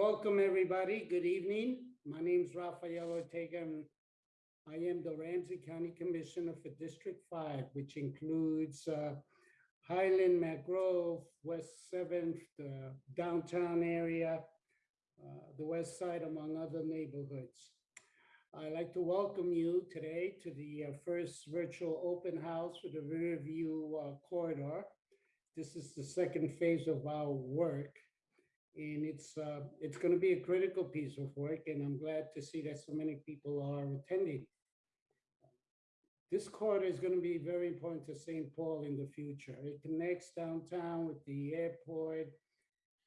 Welcome, everybody. Good evening. My name is Rafael Ortega. I am the Ramsey County Commissioner for District 5, which includes uh, Highland, Mac Grove, West 7th, the downtown area, uh, the west side, among other neighborhoods. I'd like to welcome you today to the uh, first virtual open house for the Riverview uh, Corridor. This is the second phase of our work. And it's, uh, it's going to be a critical piece of work, and I'm glad to see that so many people are attending. This corridor is going to be very important to St. Paul in the future. It connects downtown with the airport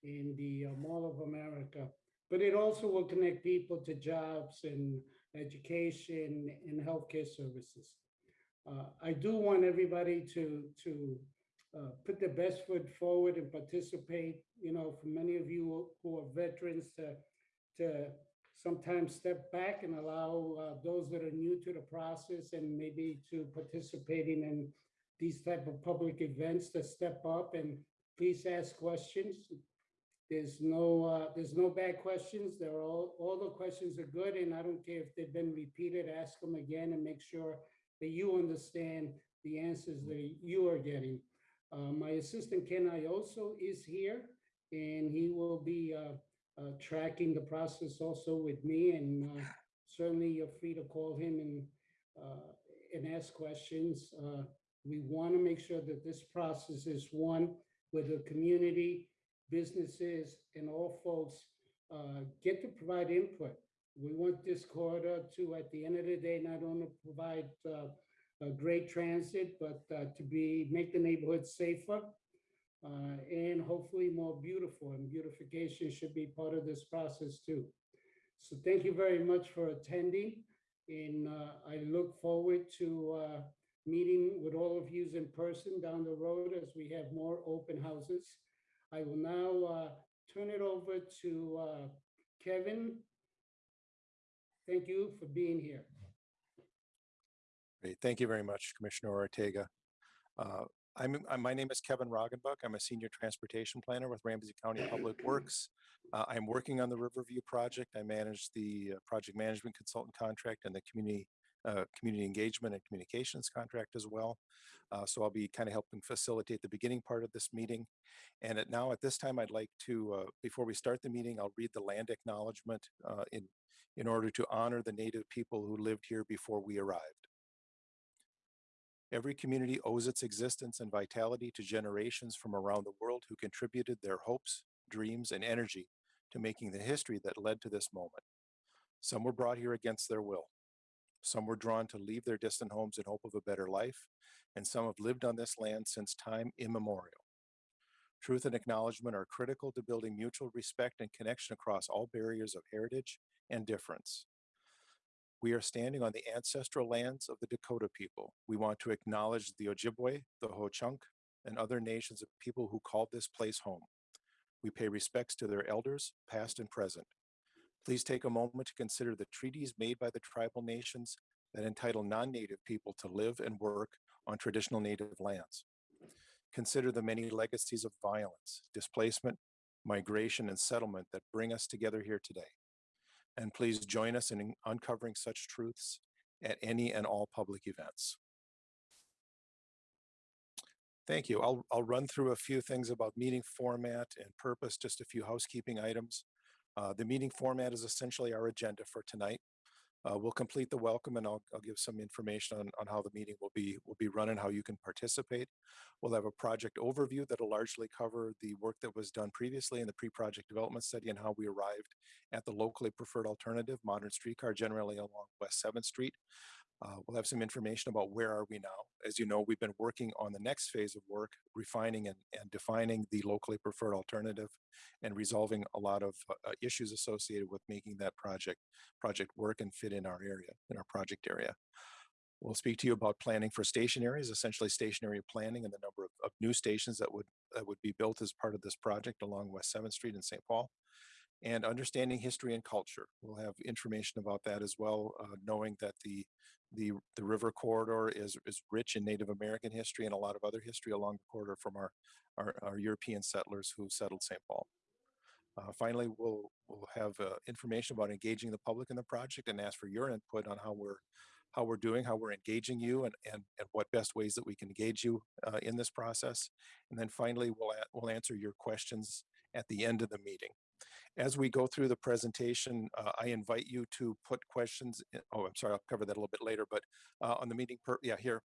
and the uh, Mall of America, but it also will connect people to jobs and education and healthcare services. Uh, I do want everybody to, to uh, put their best foot forward and participate. You know, for many of you who are veterans to, to sometimes step back and allow uh, those that are new to the process and maybe to participating in these type of public events to step up and please ask questions. There's no uh, there's no bad questions. They're all all the questions are good, and I don't care if they've been repeated. Ask them again and make sure that you understand the answers that you are getting. Uh, my assistant Ken Ioso is here, and he will be uh, uh, tracking the process also with me. And uh, certainly, you're free to call him and uh, and ask questions. We want to make sure that this process is one where the community businesses and all folks get to provide input. We want this corridor to, at the end of the day, not only provide great transit, but uh, to be make the neighborhood safer uh, and hopefully more beautiful. And beautification should be part of this process too. So thank you very much for attending. And uh, I look forward to meeting with all of you in person down the road as we have more open houses. I will now uh, turn it over to uh, Kevin. Thank you for being here. Great. Thank you very much, Commissioner Ortega. Uh, I'm, I'm, my name is Kevin Roggenbuck. I'm a senior transportation planner with Ramsey County Public Works. Uh, I'm working on the Riverview project. I manage the uh, project management consultant contract and the community uh, community engagement and communications contract as well. Uh, so I'll be kind of helping facilitate the beginning part of this meeting. And at now at this time, I'd like to, uh, before we start the meeting, I'll read the land acknowledgement uh, in, in order to honor the native people who lived here before we arrived. Every community owes its existence and vitality to generations from around the world who contributed their hopes, dreams, and energy to making the history that led to this moment. Some were brought here against their will. Some were drawn to leave their distant homes in hope of a better life, and some have lived on this land since time immemorial. Truth and acknowledgement are critical to building mutual respect and connection across all barriers of heritage and difference. We are standing on the ancestral lands of the Dakota people. We want to acknowledge the Ojibwe, the Ho-Chunk, and other nations of people who called this place home. We pay respects to their elders, past and present. Please take a moment to consider the treaties made by the tribal nations that entitle non-native people to live and work on traditional native lands. Consider the many legacies of violence, displacement, migration, and settlement that bring us together here today. And please join us in uncovering such truths at any and all public events. Thank you. I'll, I'll run through a few things about meeting format and purpose, just a few housekeeping items. Uh, the meeting format is essentially our agenda for tonight. Uh, we'll complete the welcome and I'll, I'll give some information on, on how the meeting will be will be run and how you can participate. We'll have a project overview that'll largely cover the work that was done previously in the pre-project development study and how we arrived at the locally preferred alternative, modern streetcar, generally along West 7th Street. Uh, we'll have some information about where are we now. As you know, we've been working on the next phase of work, refining and, and defining the locally preferred alternative and resolving a lot of uh, uh, issues associated with making that project project work and fit in our area, in our project area. We'll speak to you about planning for station areas, essentially station area planning and the number of, of new stations that would that would be built as part of this project along West 7th Street in St. Paul and understanding history and culture. We'll have information about that as well, uh, knowing that the, the, the river corridor is, is rich in Native American history and a lot of other history along the corridor from our, our, our European settlers who settled St. Paul. Uh, finally, we'll we'll have uh, information about engaging the public in the project and ask for your input on how we're how we're doing, how we're engaging you, and and, and what best ways that we can engage you uh, in this process. And then finally, we'll we'll answer your questions at the end of the meeting. As we go through the presentation, uh, I invite you to put questions. in- oh, I'm sorry, I'll cover that a little bit later. But uh, on the meeting, per yeah, here.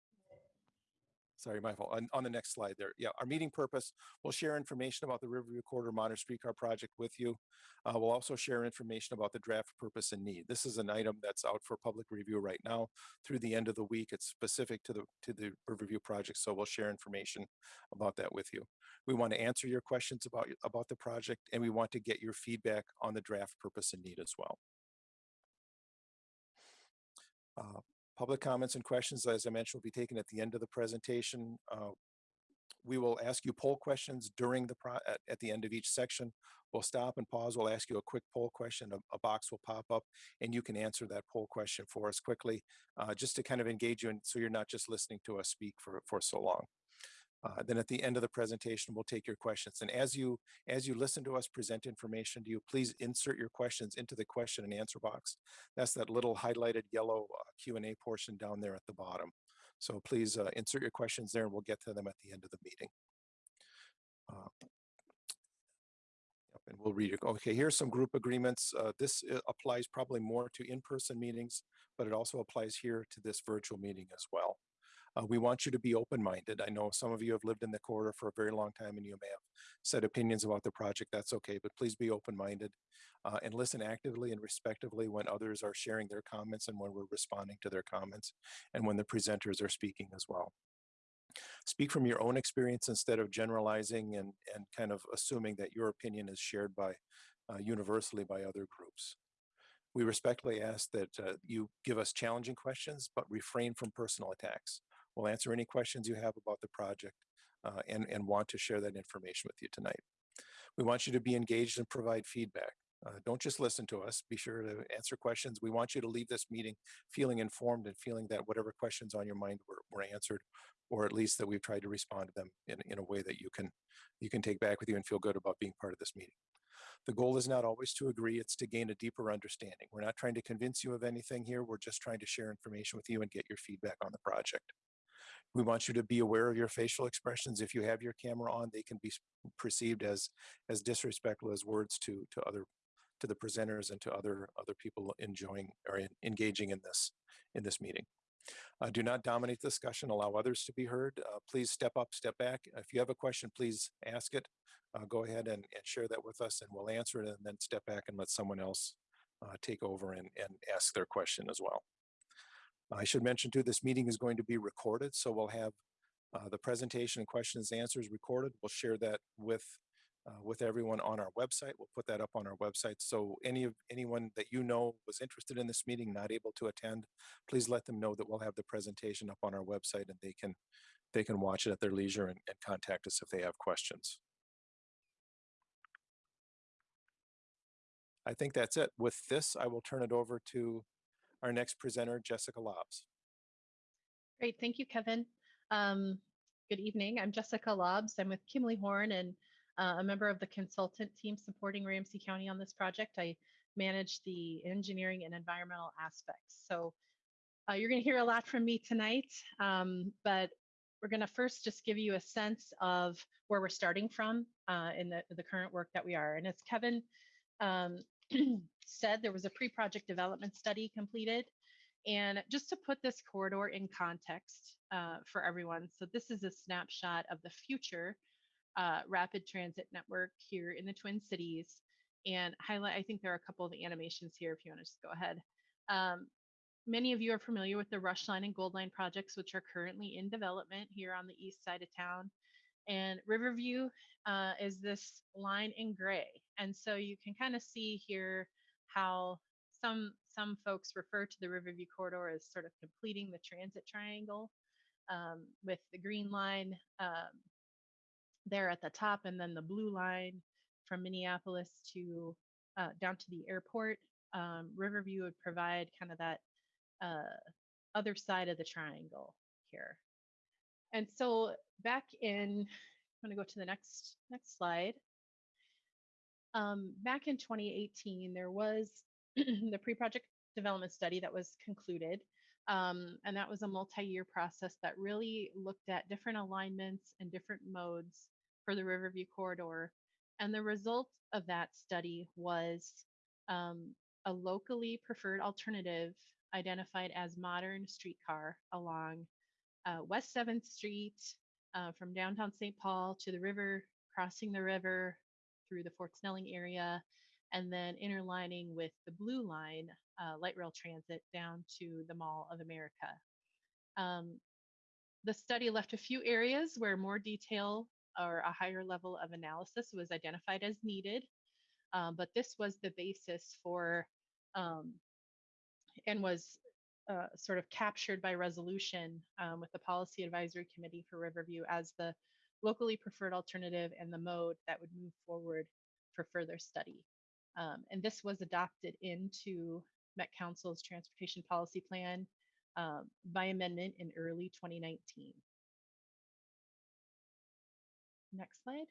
Sorry, my fault. On, on the next slide there. Yeah, our meeting purpose, we'll share information about the Riverview Corridor Modern Streetcar Project with you. Uh, we'll also share information about the draft purpose and need. This is an item that's out for public review right now through the end of the week. It's specific to the to the Riverview project, so we'll share information about that with you. We want to answer your questions about about the project, and we want to get your feedback on the draft purpose and need as well. Uh, Public comments and questions, as I mentioned, will be taken at the end of the presentation. Uh, We will ask you poll questions during the, at, at the end of each section. We'll stop and pause. We'll ask you a quick poll question. A, a box will pop up and you can answer that poll question for us quickly, uh, just to kind of engage you and so you're not just listening to us speak for, for so long. Uh, then at the end of the presentation, we'll take your questions. And as you as you listen to us present information to you, please insert your questions into the question and answer box. That's that little highlighted yellow uh, Q&A portion down there at the bottom. So please uh, insert your questions there and we'll get to them at the end of the meeting. Uh, And we'll read it. Okay, here's some group agreements. Uh, This uh, applies probably more to in-person meetings, but it also applies here to this virtual meeting as well. Uh, we want you to be open-minded. I know some of you have lived in the corridor for a very long time and you may have said opinions about the project. That's okay, but please be open-minded uh, and listen actively and respectively when others are sharing their comments and when we're responding to their comments and when the presenters are speaking as well. Speak from your own experience instead of generalizing and, and kind of assuming that your opinion is shared by uh, universally by other groups. We respectfully ask that uh, you give us challenging questions, but refrain from personal attacks. We'll answer any questions you have about the project uh, and, and want to share that information with you tonight. We want you to be engaged and provide feedback. Uh, don't just listen to us. Be sure to answer questions. We want you to leave this meeting feeling informed and feeling that whatever questions on your mind were, were answered, or at least that we've tried to respond to them in, in a way that you can you can take back with you and feel good about being part of this meeting. The goal is not always to agree, it's to gain a deeper understanding. We're not trying to convince you of anything here. We're just trying to share information with you and get your feedback on the project. We want you to be aware of your facial expressions. If you have your camera on, they can be perceived as as disrespectful as words to to other to the presenters and to other other people enjoying or en- engaging in this in this meeting. Uh, do not dominate the discussion. Allow others to be heard. Uh, please step up, step back. If you have a question, please ask it. Uh, go ahead and, and share that with us, and we'll answer it. And then step back and let someone else uh, take over and, and ask their question as well. I should mention too, this meeting is going to be recorded, so we'll have uh, the presentation and questions and answers recorded. We'll share that with uh, with everyone on our website. We'll put that up on our website. So any of anyone that you know was interested in this meeting, not able to attend, please let them know that we'll have the presentation up on our website and they can they can watch it at their leisure and, and contact us if they have questions. I think that's it. With this, I will turn it over to our next presenter, Jessica Lobbs. Great, thank you, Kevin. Um, good evening. I'm Jessica Lobbs. I'm with Kimley Horn and uh, a member of the consultant team supporting Ramsey County on this project. I manage the engineering and environmental aspects. So uh, you're going to hear a lot from me tonight, um, but we're going to first just give you a sense of where we're starting from uh, in the, the current work that we are. And as Kevin um, said, there was a pre-project development study completed and just to put this corridor in context uh, for everyone, so this is a snapshot of the future uh, rapid transit network here in the Twin Cities. And highlight, I think there are a couple of animations here if you want to just go ahead. Um, many of you are familiar with the Rush Line and Gold Line projects, which are currently in development here on the east side of town. And Riverview uh, is this line in gray. And so you can kind of see here how some some folks refer to the Riverview corridor as sort of completing the transit triangle um, with the green line um, there at the top and then the blue line from Minneapolis to uh, down to the airport. Um, Riverview would provide kind of that uh, other side of the triangle here. And so back in, I'm going to go to the next next slide. Um, back in 2018, there was the pre-project development study that was concluded. Um, and that was a multi-year process that really looked at different alignments and different modes for the Riverview corridor. And the result of that study was um, a locally preferred alternative identified as modern streetcar along uh, West 7th Street uh, from downtown St. Paul to the river, crossing the river through the Fort Snelling area, and then interlining with the Blue Line uh, light rail transit down to the Mall of America. Um, the study left a few areas where more detail or a higher level of analysis was identified as needed, um, but this was the basis for um, and was uh, sort of captured by resolution um, with the Policy Advisory Committee for Riverview as the locally preferred alternative and the mode that would move forward for further study. Um, and this was adopted into Met Council's Transportation Policy Plan um, by amendment in early 2019. Next slide.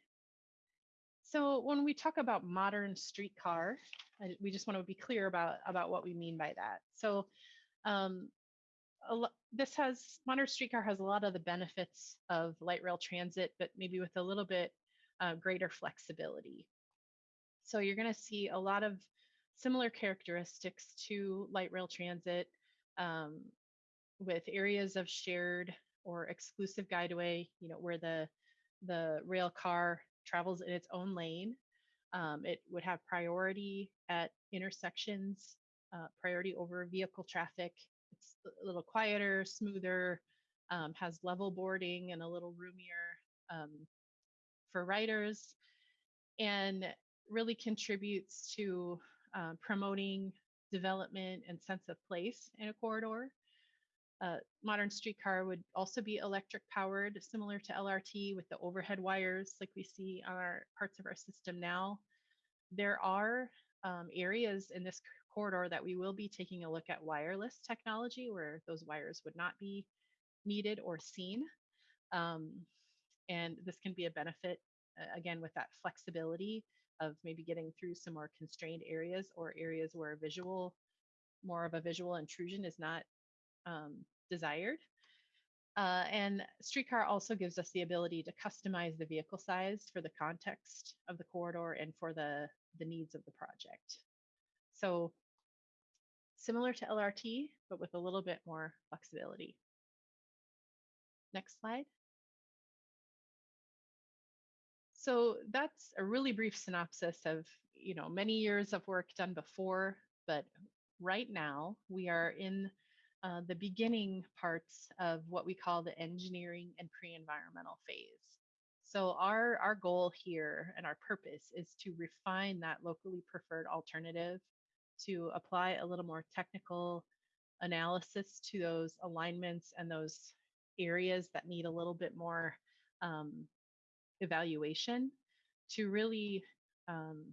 So when we talk about modern streetcar, we just want to be clear about, about what we mean by that. So um, this has, modern streetcar has a lot of the benefits of light rail transit, but maybe with a little bit uh, greater flexibility. So you're going to see a lot of similar characteristics to light rail transit um, with areas of shared or exclusive guideway, you know, where the the rail car travels in its own lane. Um, it would have priority at intersections, uh, priority over vehicle traffic. It's a little quieter, smoother, um, has level boarding and a little roomier um, for riders, and really contributes to uh, promoting development and sense of place in a corridor. Uh, modern streetcar would also be electric powered, similar to LRT with the overhead wires like we see on our parts of our system now. There are um, areas in this corridor that we will be taking a look at wireless technology where those wires would not be needed or seen. Um, and this can be a benefit, uh, again, with that flexibility of maybe getting through some more constrained areas or areas where visual, more of a visual intrusion is not um, desired. Uh, and streetcar also gives us the ability to customize the vehicle size for the context of the corridor and for the, the needs of the project. So similar to LRT, but with a little bit more flexibility. Next slide. So that's a really brief synopsis of, you know, many years of work done before, but right now we are in uh, the beginning parts of what we call the engineering and pre-environmental phase. So our, our goal here and our purpose is to refine that locally preferred alternative to apply a little more technical analysis to those alignments and those areas that need a little bit more um, evaluation to really um,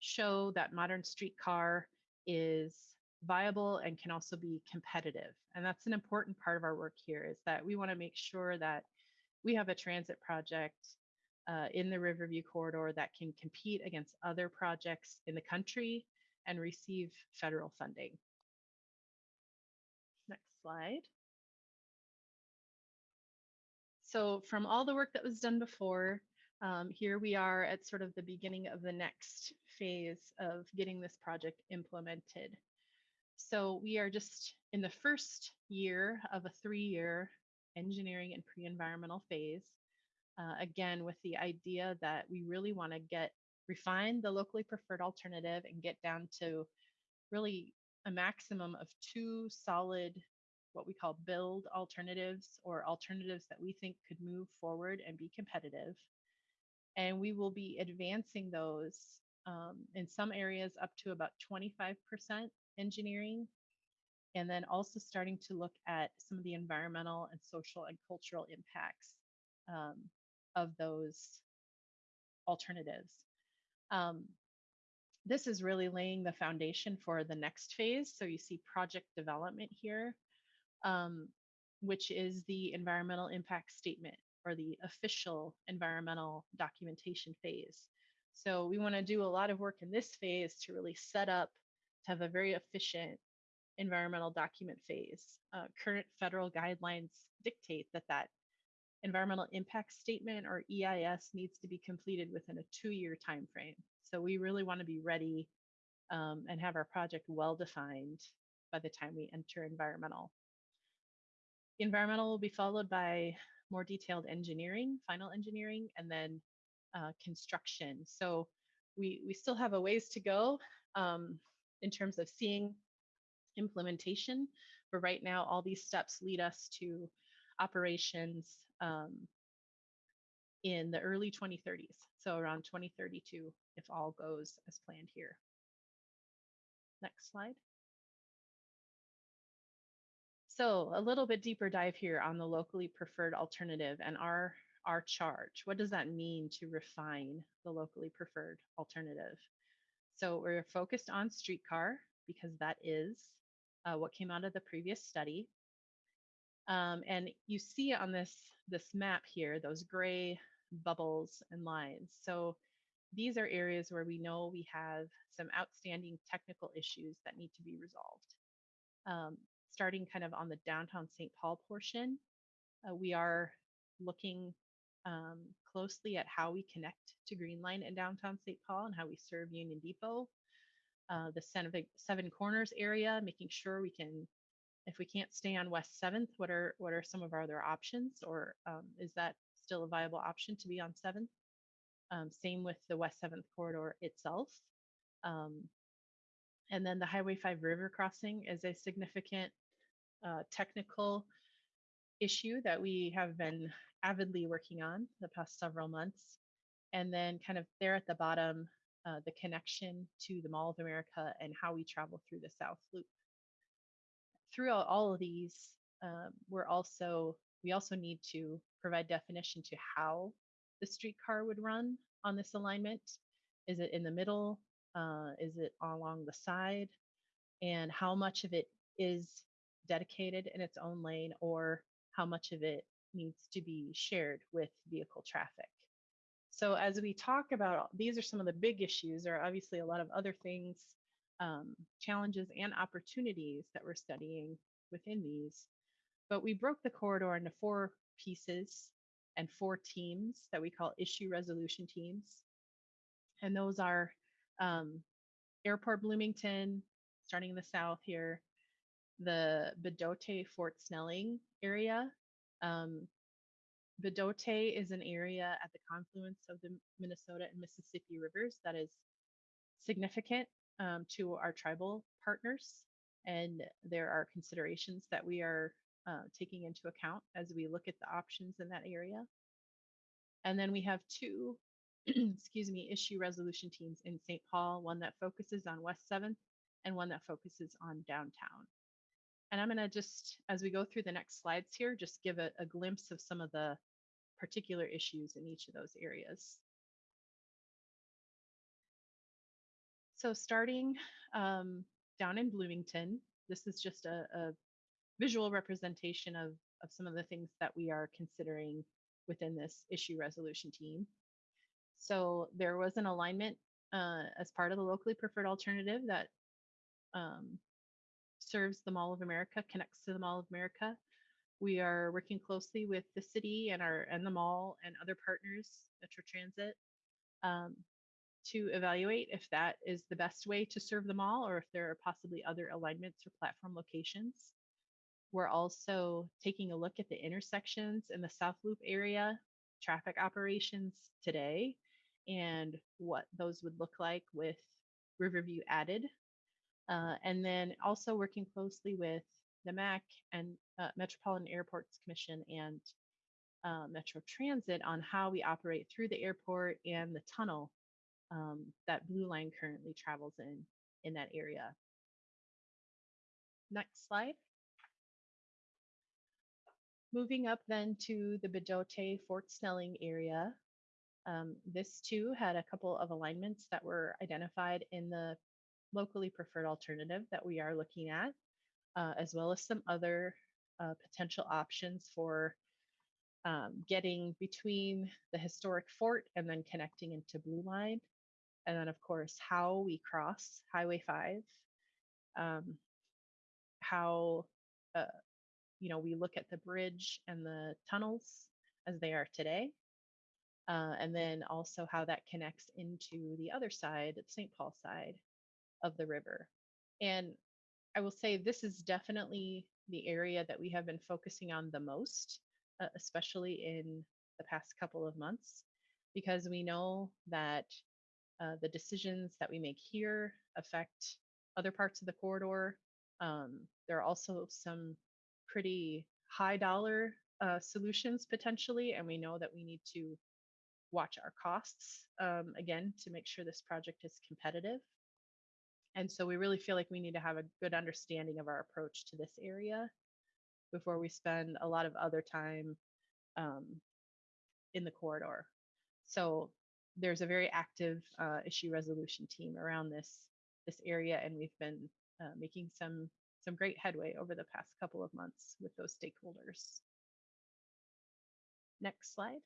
show that modern streetcar is viable and can also be competitive. And that's an important part of our work here is that we want to make sure that we have a transit project uh, in the Riverview corridor that can compete against other projects in the country and receive federal funding. Next slide. So from all the work that was done before, um, here we are at sort of the beginning of the next phase of getting this project implemented. So we are just in the first year of a three-year engineering and pre-environmental phase. Uh, again, with the idea that we really want to get refine the locally preferred alternative and get down to really a maximum of two solid what we call build alternatives or alternatives that we think could move forward and be competitive. And we will be advancing those um, in some areas up to about 25% engineering. And then also starting to look at some of the environmental and social and cultural impacts um, of those alternatives. Um, this is really laying the foundation for the next phase. So you see project development here um, which is the environmental impact statement or the official environmental documentation phase. So we want to do a lot of work in this phase to really set up to have a very efficient environmental document phase. Uh, current federal guidelines dictate that that environmental impact statement or EIS needs to be completed within a two-year time frame. So we really want to be ready um, and have our project well defined by the time we enter environmental. Environmental will be followed by more detailed engineering, final engineering, and then uh, construction. So we we still have a ways to go um, in terms of seeing implementation, but right now all these steps lead us to operations um, in the early 2030s. So around 2032, if all goes as planned here. Next slide. So a little bit deeper dive here on the locally preferred alternative and our our charge. What does that mean to refine the locally preferred alternative? So we're focused on streetcar because that is uh, what came out of the previous study. Um, and you see on this this map here those gray bubbles and lines. So these are areas where we know we have some outstanding technical issues that need to be resolved. Um, starting kind of on the downtown St. Paul portion, uh, we are looking um, closely at how we connect to Green Line in downtown St. Paul and how we serve Union Depot. Uh, the seven, seven Corners area, making sure we can, if we can't stay on West Seventh, what are what are some of our other options, or um, is that still a viable option to be on Seventh? Um, same with the West Seventh corridor itself. Um, and then the Highway 5 river crossing is a significant uh, technical issue that we have been avidly working on the past several months. And then, kind of there at the bottom, uh, the connection to the Mall of America and how we travel through the South Loop. Throughout all of these, um, we're also we also need to provide definition to how the streetcar would run on this alignment. Is it in the middle? Uh, is it along the side? And how much of it is dedicated in its own lane, or how much of it needs to be shared with vehicle traffic? So, as we talk about these, are some of the big issues. There are obviously a lot of other things, um, challenges, and opportunities that we're studying within these. But we broke the corridor into four pieces and four teams that we call issue resolution teams. And those are um, Airport Bloomington, starting in the south here, the Bdote Fort Snelling area. Um, Bdote is an area at the confluence of the Minnesota and Mississippi rivers that is significant um, to our tribal partners. And there are considerations that we are uh, taking into account as we look at the options in that area. And then we have two, excuse me, issue resolution teams in St. Paul, one that focuses on West 7th and one that focuses on downtown. And I'm going to just, as we go through the next slides here, just give a, a glimpse of some of the particular issues in each of those areas. So starting um, down in Bloomington, this is just a, a visual representation of, of some of the things that we are considering within this issue resolution team. So there was an alignment uh, as part of the locally preferred alternative that um, serves the Mall of America, connects to the Mall of America. We are working closely with the city and our and the mall and other partners, Metro Transit, um, to evaluate if that is the best way to serve them all or if there are possibly other alignments or platform locations. We're also taking a look at the intersections in the South Loop area, traffic operations today, and what those would look like with Riverview added. Uh, and then also working closely with the MAC and uh, Metropolitan Airports Commission and uh, Metro Transit on how we operate through the airport and the tunnel um, that Blue Line currently travels in in that area. Next slide. Moving up then to the Bdote Fort Snelling area. Um, this too had a couple of alignments that were identified in the locally preferred alternative that we are looking at, uh, as well as some other uh, potential options for um, getting between the historic fort and then connecting into Blue Line. And then, of course, how we cross Highway 5, um, how, uh, you know, we look at the bridge and the tunnels as they are today. Uh, and then also how that connects into the other side, the St. Paul side of the river. And I will say this is definitely the area that we have been focusing on the most, uh, especially in the past couple of months, because we know that uh, the decisions that we make here affect other parts of the corridor. Um, there are also some pretty high dollar uh, solutions potentially, and we know that we need to watch our costs um, again to make sure this project is competitive. And so we really feel like we need to have a good understanding of our approach to this area before we spend a lot of other time um, in the corridor. So there's a very active uh, issue resolution team around this this area, and we've been uh, making some some great headway over the past couple of months with those stakeholders. Next slide.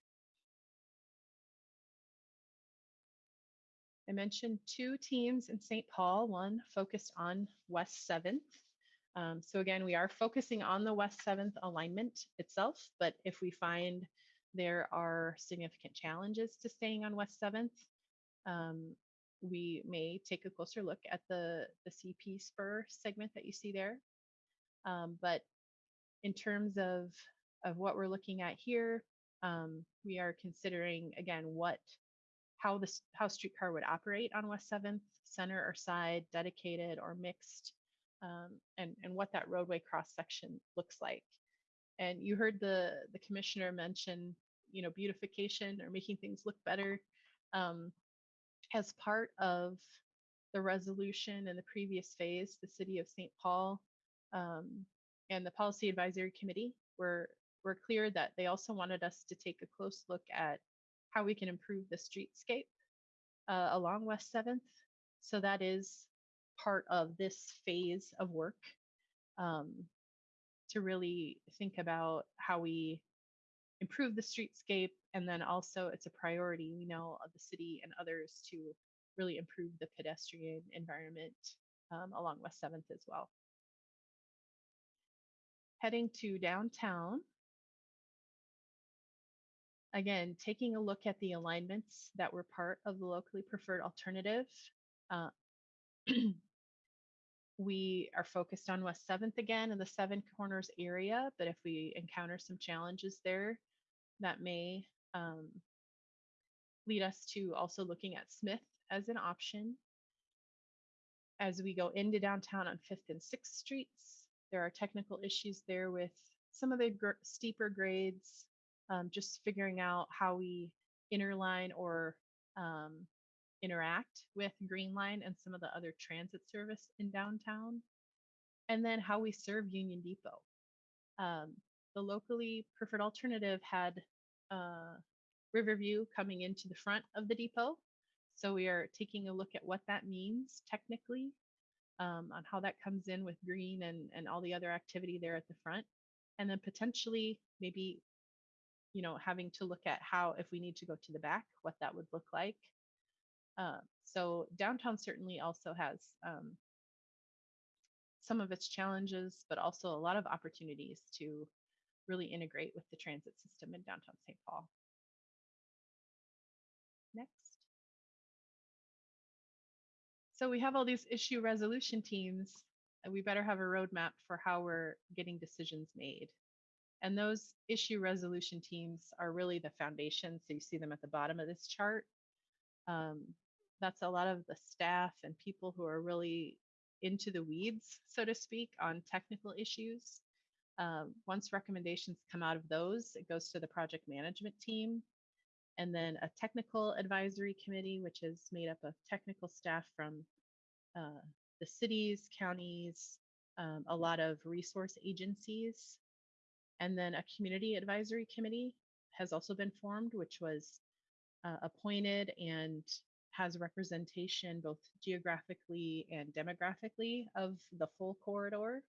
I mentioned two teams in St. Paul, one focused on West 7th. Um, so again, we are focusing on the West 7th alignment itself, but if we find there are significant challenges to staying on West 7th, um, we may take a closer look at the, the CP spur segment that you see there. Um, but in terms of, of what we're looking at here, um, we are considering, again, what how this how streetcar would operate on West 7th, center or side, dedicated or mixed, um, and, and what that roadway cross section looks like. And you heard the, the commissioner mention, you know, beautification or making things look better. Um, as part of the resolution in the previous phase, the city of St. Paul um, and the policy advisory committee were, were clear that they also wanted us to take a close look at how we can improve the streetscape uh, along West 7th. So that is part of this phase of work um, to really think about how we improve the streetscape. And then also it's a priority, we know, of the city and others to really improve the pedestrian environment um, along West 7th as well. Heading to downtown, again, taking a look at the alignments that were part of the locally preferred alternative. Uh, we are focused on West 7th again in the Seven Corners area, but if we encounter some challenges there, that may um, lead us to also looking at Smith as an option. As we go into downtown on 5th and 6th Streets, there are technical issues there with some of the gr steeper grades, um, just figuring out how we interline or um, interact with Green Line and some of the other transit service in downtown, and then how we serve Union Depot. Um, the locally preferred alternative had uh, Riverview coming into the front of the depot. So we are taking a look at what that means technically um, on how that comes in with green and, and all the other activity there at the front. And then potentially maybe you know, having to look at how, if we need to go to the back, what that would look like. Uh, so downtown certainly also has um, some of its challenges, but also a lot of opportunities to really integrate with the transit system in downtown St. Paul. Next. So we have all these issue resolution teams, and we better have a roadmap for how we're getting decisions made. And those issue resolution teams are really the foundation. So you see them at the bottom of this chart. Um, that's a lot of the staff and people who are really into the weeds, so to speak, on technical issues. Um, once recommendations come out of those, it goes to the project management team. And then a technical advisory committee, which is made up of technical staff from uh, the cities, counties, um, a lot of resource agencies, and then a community advisory committee has also been formed, which was uh, appointed and has representation both geographically and demographically of the full corridor.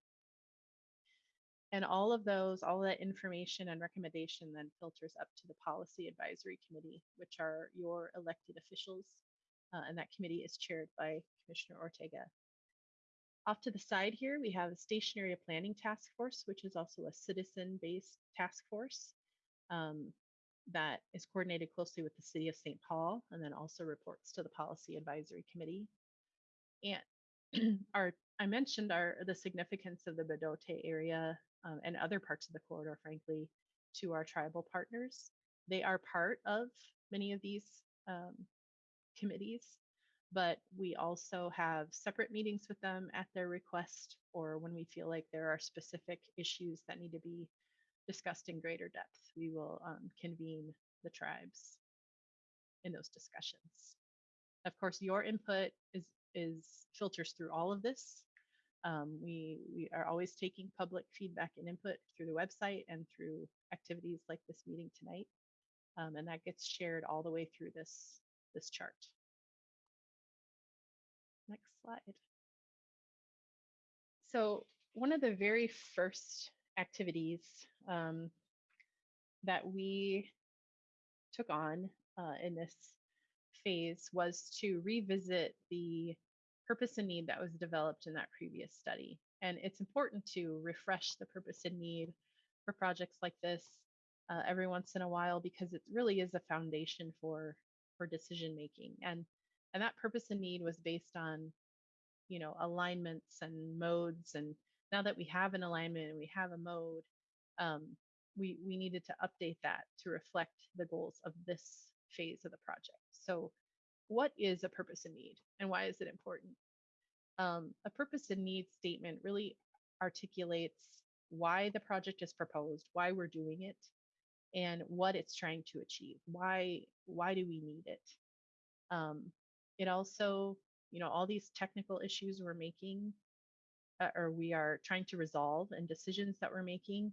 And all of those, all that information and recommendation then filters up to the policy advisory committee, which are your elected officials uh, and that committee is chaired by Commissioner Ortega. Off to the side here, we have a Station Area Planning Task Force, which is also a citizen-based task force um, that is coordinated closely with the City of St. Paul and then also reports to the Policy Advisory Committee. And our, I mentioned our the significance of the Bdote area um, and other parts of the corridor, frankly, to our tribal partners. They are part of many of these um, committees, but we also have separate meetings with them at their request or when we feel like there are specific issues that need to be discussed in greater depth. We will um, convene the tribes in those discussions. Of course, your input is is filters through all of this. Um, we we are always taking public feedback and input through the website and through activities like this meeting tonight, um, and that gets shared all the way through this this chart. Next slide. So one of the very first activities um, that we took on uh, in this phase was to revisit the purpose and need that was developed in that previous study. And it's important to refresh the purpose and need for projects like this uh, every once in a while because it really is a foundation for for decision making. And and that purpose and need was based on you know alignments and modes and now that we have an alignment and we have a mode um, we we needed to update that to reflect the goals of this phase of the project. So what is a purpose and need and why is it important? Um, a purpose and need statement really articulates why the project is proposed why we're doing it and what it's trying to achieve. Why why do we need it? Um, it also you know all these technical issues we're making uh, or we are trying to resolve and decisions that we're making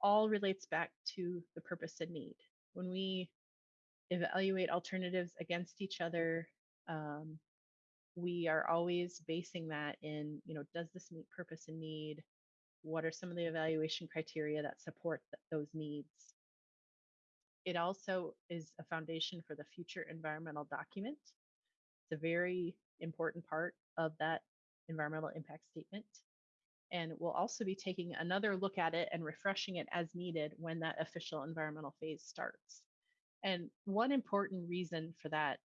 all relates back to the purpose and need. When we evaluate alternatives against each other um, we are always basing that in you know does this meet purpose and need? What are some of the evaluation criteria that support th- those needs? It also is a foundation for the future environmental document. It's a very important part of that environmental impact statement. And we'll also be taking another look at it and refreshing it as needed when that official environmental phase starts. And one important reason for that,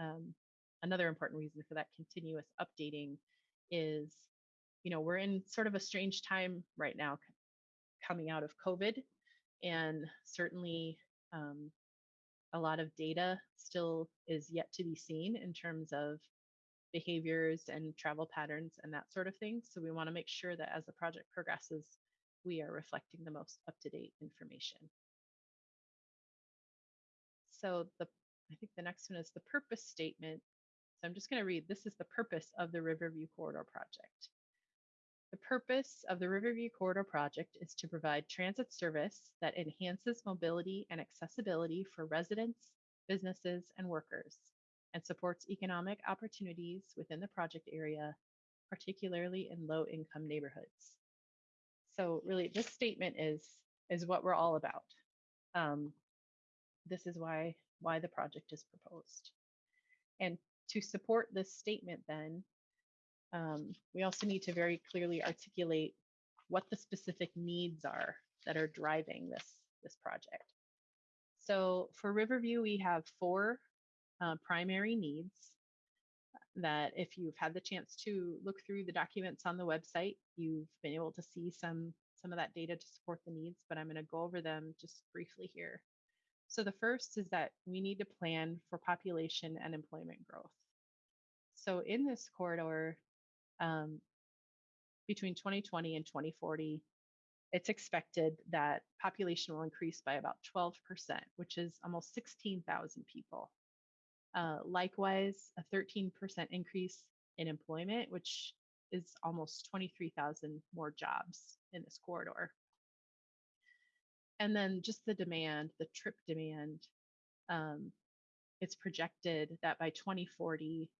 um, another important reason for that continuous updating is, you know, we're in sort of a strange time right now coming out of COVID. And certainly um, a lot of data still is yet to be seen in terms of behaviors and travel patterns and that sort of thing. So we want to make sure that as the project progresses, we are reflecting the most up-to-date information. So the I think the next one is the purpose statement. So I'm just going to read this is the purpose of the Riverview Corridor project. The purpose of the Riverview Corridor project is to provide transit service that enhances mobility and accessibility for residents, businesses, and workers and supports economic opportunities within the project area, particularly in low income neighborhoods. So really this statement is is what we're all about. Um, this is why why the project is proposed. And to support this statement then, um, we also need to very clearly articulate what the specific needs are that are driving this, this project. So for Riverview, we have four uh, primary needs that if you've had the chance to look through the documents on the website, you've been able to see some some of that data to support the needs, but I'm going to go over them just briefly here. So the first is that we need to plan for population and employment growth. So in this corridor, um, between 2020 and 2040, it's expected that population will increase by about 12%, which is almost 16,000 people. Uh, likewise, a 13% increase in employment, which is almost 23,000 more jobs in this corridor. And then just the demand, the trip demand, um, it's projected that by 2040,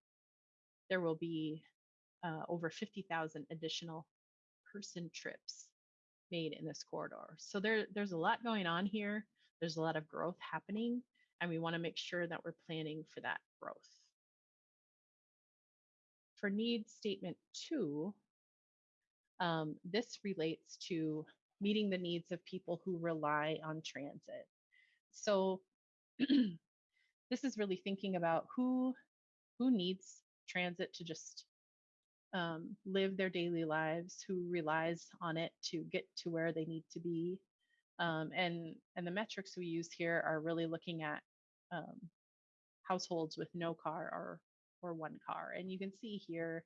there will be uh, over 50,000 additional person trips made in this corridor. So there, there's a lot going on here. There's a lot of growth happening, and we want to make sure that we're planning for that growth. for need statement two, um, this relates to meeting the needs of people who rely on transit. So this is really thinking about who who needs transit to just um, live their daily lives, who relies on it to get to where they need to be. Um, and and the metrics we use here are really looking at um, households with no car or or one car. And you can see here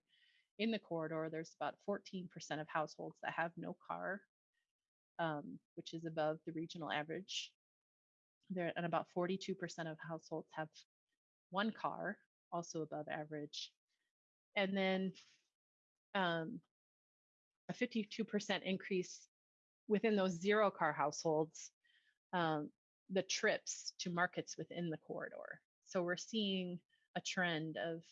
in the corridor, there's about 14% of households that have no car, um, which is above the regional average. There and about 42% of households have one car, also above average. And then um, a 52% increase within those zero car households, um, the trips to markets within the corridor. So we're seeing a trend of,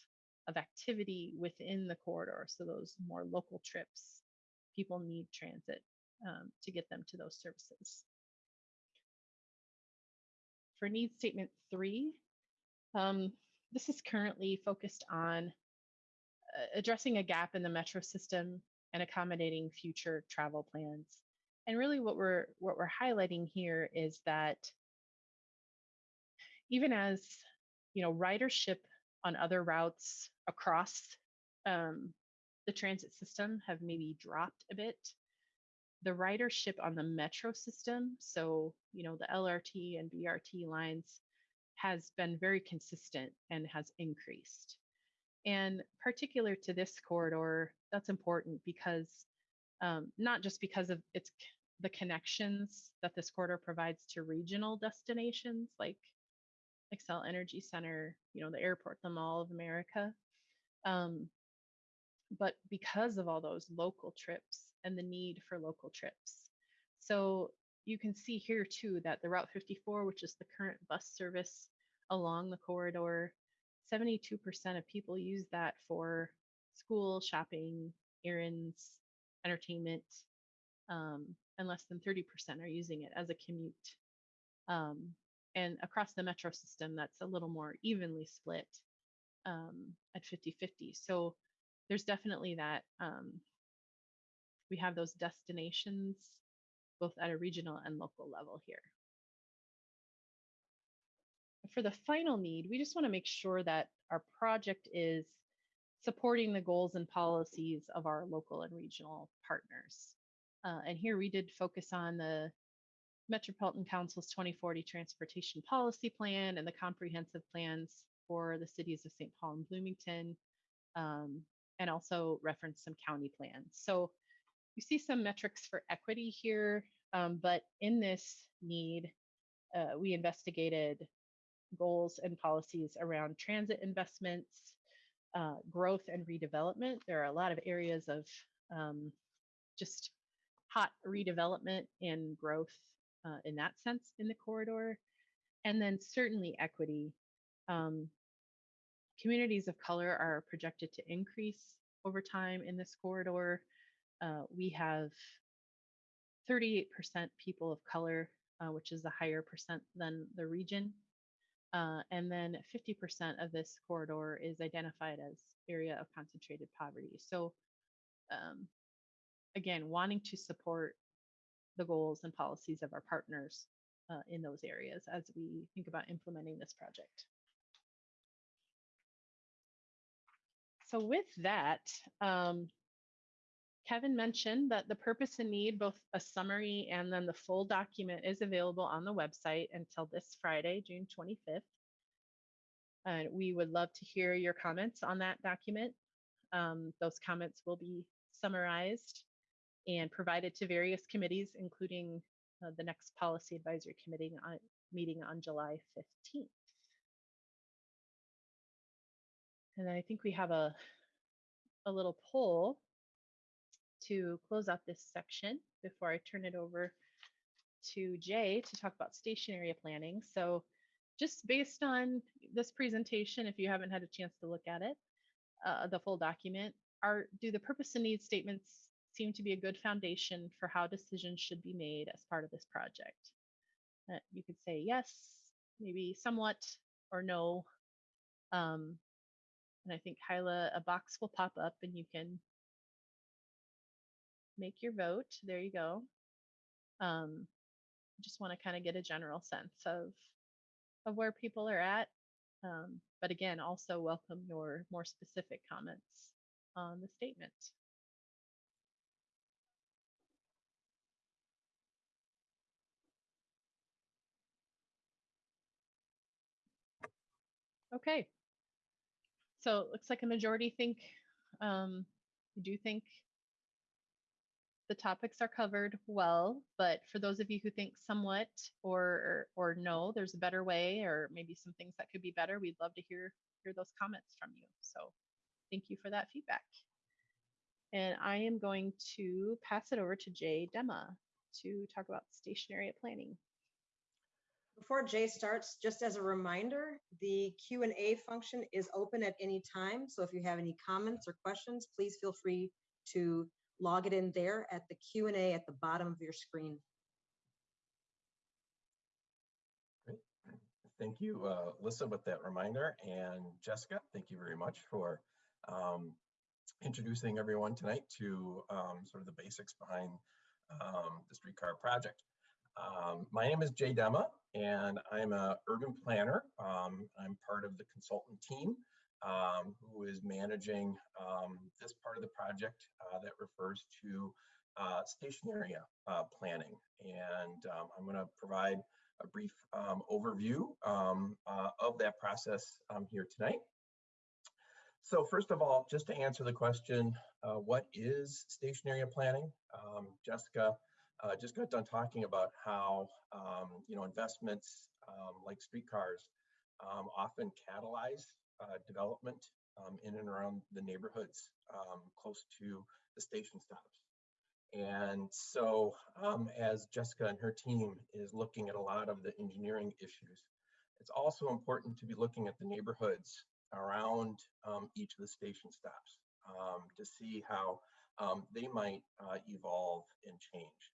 of activity within the corridor. So those more local trips, people need transit um, to get them to those services. For need statement three, um, this is currently focused on uh, addressing a gap in the metro system and accommodating future travel plans. And really what we're what we're highlighting here is that even as you know ridership on other routes across um, the transit system have maybe dropped a bit, the ridership on the metro system, so you know the LRT and BRT lines, has been very consistent and has increased. And particular to this corridor, that's important because um, not just because of its the connections that this corridor provides to regional destinations like Xcel Energy Center, you know, the airport, the Mall of America, um, but because of all those local trips and the need for local trips. So you can see here too that the Route 54, which is the current bus service along the corridor, 72% of people use that for school, shopping, errands, entertainment, um, and less than 30% are using it as a commute. Um, and across the metro system, that's a little more evenly split um, at 50 50. So there's definitely that um, we have those destinations both at a regional and local level here. For the final need, we just want to make sure that our project is supporting the goals and policies of our local and regional partners. Uh, and here we did focus on the Metropolitan Council's 2040 Transportation Policy Plan and the comprehensive plans for the cities of St. Paul and Bloomington, um, and also reference some county plans. So you see some metrics for equity here, um, but in this need, uh, we investigated goals and policies around transit investments, uh, growth and redevelopment. There are a lot of areas of um, just hot redevelopment and growth uh, in that sense in the corridor. And then certainly equity. Um, communities of color are projected to increase over time in this corridor. Uh, we have 38% people of color, uh, which is a higher percent than the region. Uh, and then 50% of this corridor is identified as area of concentrated poverty. So um, again, wanting to support the goals and policies of our partners uh, in those areas as we think about implementing this project. So with that, um, Kevin mentioned that the purpose and need, both a summary and then the full document is available on the website until this Friday, June 25th. And we would love to hear your comments on that document. Um, those comments will be summarized and provided to various committees, including uh, the next policy advisory committee on, meeting on July 15th. And I think we have a, a little poll to close out this section before I turn it over to Jay to talk about station area planning. So just based on this presentation, if you haven't had a chance to look at it, uh, the full document, are do the purpose and needs statements seem to be a good foundation for how decisions should be made as part of this project? Uh, you could say yes, maybe somewhat, or no. Um, And I think Hyla, a box will pop up and you can make your vote. There you go. Um, just want to kind of get a general sense of of where people are at. Um, but again, also welcome your more specific comments on the statement. Okay. So it looks like a majority think, um, do think the topics are covered well, but for those of you who think somewhat or or no, there's a better way, or maybe some things that could be better, we'd love to hear hear those comments from you. So thank you for that feedback. And I am going to pass it over to Jay Dema to talk about station area planning. Before Jay starts, just as a reminder, the Q and A function is open at any time. So if you have any comments or questions, please feel free to log it in there at the Q and A at the bottom of your screen. Great. Thank you, uh, Lissa, with that reminder. And Jessica, thank you very much for um, introducing everyone tonight to um, sort of the basics behind um, the streetcar project. Um, my name is Jay Dema, and I'm a urban planner. Um, I'm part of the consultant team um, who is managing um, this part of the project uh, that refers to uh, station area uh, planning. And um, I'm going to provide a brief um, overview um, uh, of that process here tonight. So first of all, just to answer the question, uh, what is station area planning? Jessica uh, just got done talking about how um, you know investments um, like streetcars um, often catalyze uh, development um, in and around the neighborhoods um, close to the station stops. And so um, as Jessica and her team is looking at a lot of the engineering issues, it's also important to be looking at the neighborhoods around each of the station stops to see how um, they might uh, evolve and change.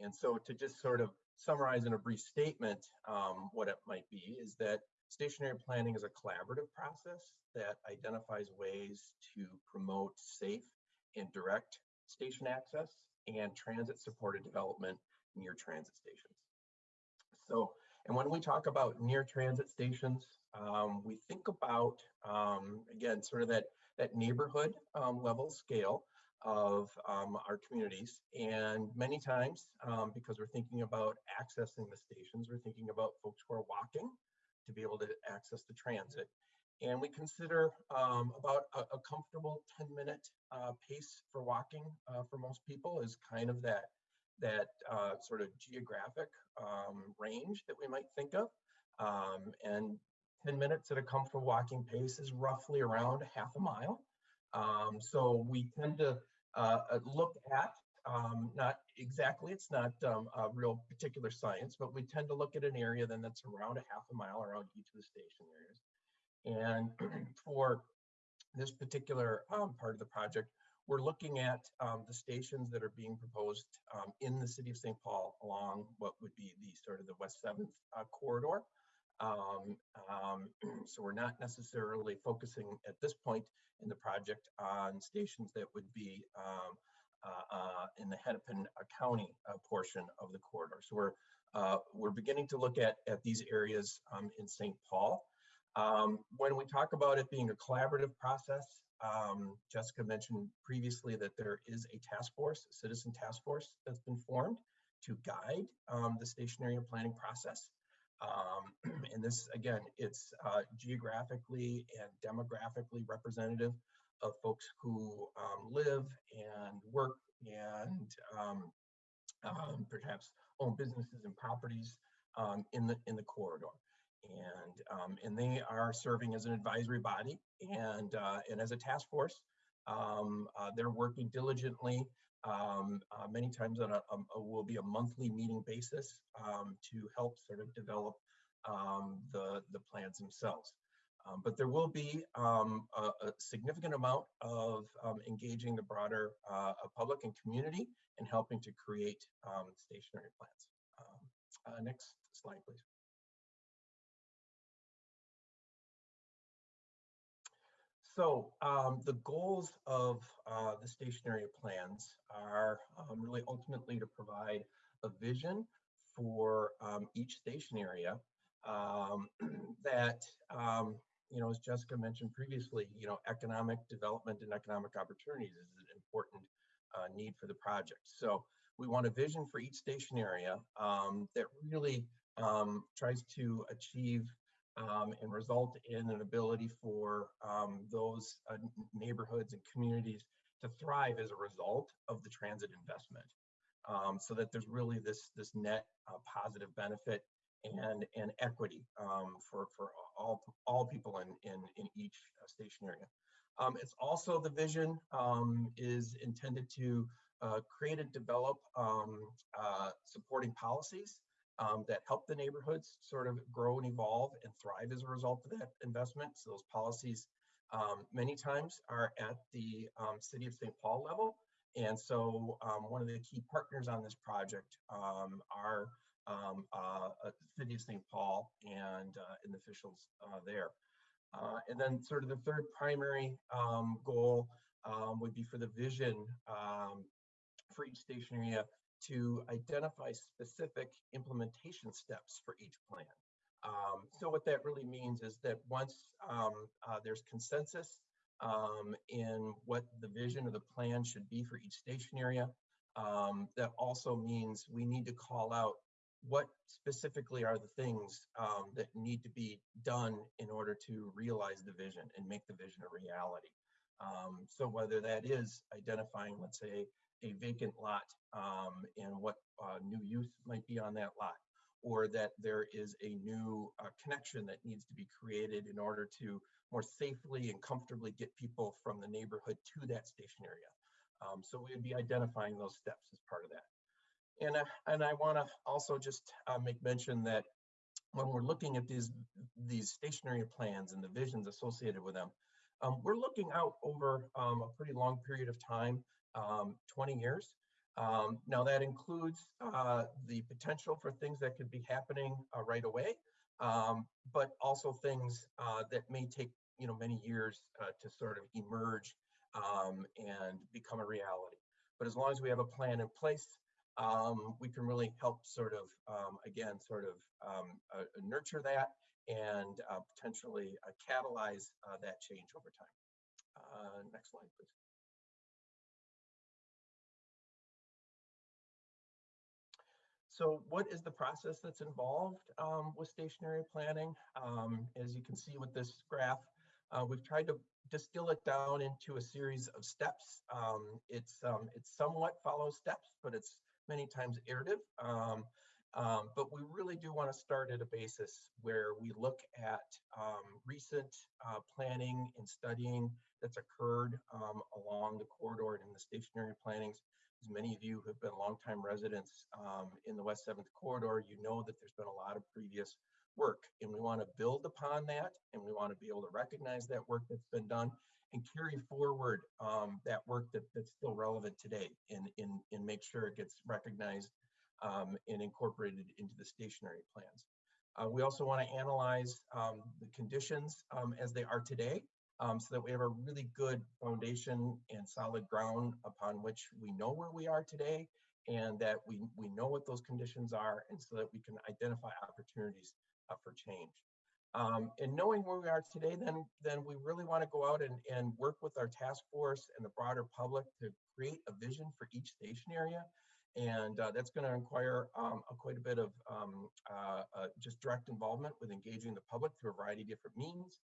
And so to just sort of summarize in a brief statement, um, what it might be is that station area planning is a collaborative process that identifies ways to promote safe and direct station access and transit supported development near transit stations. So, and when we talk about near transit stations, um, we think about, um, again, sort of that, that neighborhood um, level scale of um, our communities. And many times, um, because we're thinking about accessing the stations, we're thinking about folks who are walking to be able to access the transit. And we consider um, about a, a, comfortable 10 minute uh, pace for walking uh, for most people is kind of that, that uh, sort of geographic um, range that we might think of. Um, and 10 minutes at a comfortable walking pace is roughly around half a mile. Um, so we tend to uh, look at, um, not exactly, it's not um, a real particular science, but we tend to look at an area then that's around a half a mile around each of the station areas. And for this particular um, part of the project, we're looking at um, the stations that are being proposed um, in the city of St. Paul along what would be the sort of the West 7th uh, corridor. Um, um, so we're not necessarily focusing at this point in the project on stations that would be um, uh, uh, in the Hennepin uh, County uh, portion of the corridor. So we're uh, we're beginning to look at at these areas um, in St. Paul. Um, when we talk about it being a collaborative process, um, Jessica mentioned previously that there is a task force, a citizen task force that's been formed to guide the station area planning process. Um, and this, again, it's uh, geographically and demographically representative of folks who um, live and work and um, um perhaps own businesses and properties um, in the in the corridor and um, and they are serving as an advisory body and uh, and as a task force. Um, uh, they're working diligently. Um, uh, many times on a, a, a, will be a monthly meeting basis um, to help sort of develop um, the the plans themselves. Um, but there will be a, a, significant amount of engaging the broader uh, public and community and helping to create station area plans. Uh, next slide, please. So um, the goals of uh, the station area plans are um, really ultimately to provide a vision for um, each station area um, that, um, you know, as Jessica mentioned previously, you know, economic development and economic opportunities is an important uh, need for the project. So we want a vision for each station area um, that really tries to achieve um, and result in an ability for um, those uh, neighborhoods and communities to thrive as a result of the transit investment. Um, so that there's really this this net uh, positive benefit and and equity um, for for all all people in in in each uh, station area. Um, it's also the vision um, is intended to uh, create and develop uh, supporting policies um, that help the neighborhoods sort of grow and evolve and thrive as a result of that investment. So those policies um, many times are at the um, city of St. Paul level. And so um, one of the key partners on this project um, are um, uh, uh, city of St. Paul and, uh, and the officials uh, there. Uh, and then sort of the third primary goal would be for the vision for each station area to identify specific implementation steps for each plan. Um, so what that really means is that once um, uh, there's consensus um, in what the vision or the plan should be for each station area, um, that also means we need to call out what specifically are the things um, that need to be done in order to realize the vision and make the vision a reality. Um, so whether that is identifying, let's say, a vacant lot um, and what uh, new use might be on that lot, or that there is a new uh, connection that needs to be created in order to more safely and comfortably get people from the neighborhood to that station area. Um, so we would be identifying those steps as part of that. And, uh, and I want to also just uh, make mention that when we're looking at these these station area plans and the visions associated with them, um, we're looking out over um, a pretty long period of time, um, 20 years. Um, now that includes uh, the potential for things that could be happening uh, right away, um, but also things uh, that may take you know many years uh, to sort of emerge um, and become a reality. But as long as we have a plan in place, um, we can really help sort of, um, again, sort of um, uh, nurture that and uh, potentially catalyze that change over time. Next slide, please. So what is the process that's involved um, with station area planning? Um, as you can see with this graph, uh, we've tried to distill it down into a series of steps. Um, it's, um, it somewhat follows steps, but it's many times iterative. Um, um, but we really do want to start at a basis where we look at um, recent uh, planning and studying that's occurred um, along the corridor and in the stationary plannings. As many of you have been longtime residents um, in the West 7th Corridor, you know that there's been a lot of previous work and we want to build upon that and we want to be able to recognize that work that's been done and carry forward um, that work that, that's still relevant today and, and, and make sure it gets recognized um, and incorporated into the station area plans. Uh, we also want to analyze um, the conditions um, as they are today um, so that we have a really good foundation and solid ground upon which we know where we are today and that we, we know what those conditions are and so that we can identify opportunities uh, for change. Um, and knowing where we are today, then, then we really want to go out and, and work with our task force and the broader public to create a vision for each station area. And uh, that's going to require um, quite a bit of um, uh, uh, just direct involvement with engaging the public through a variety of different means.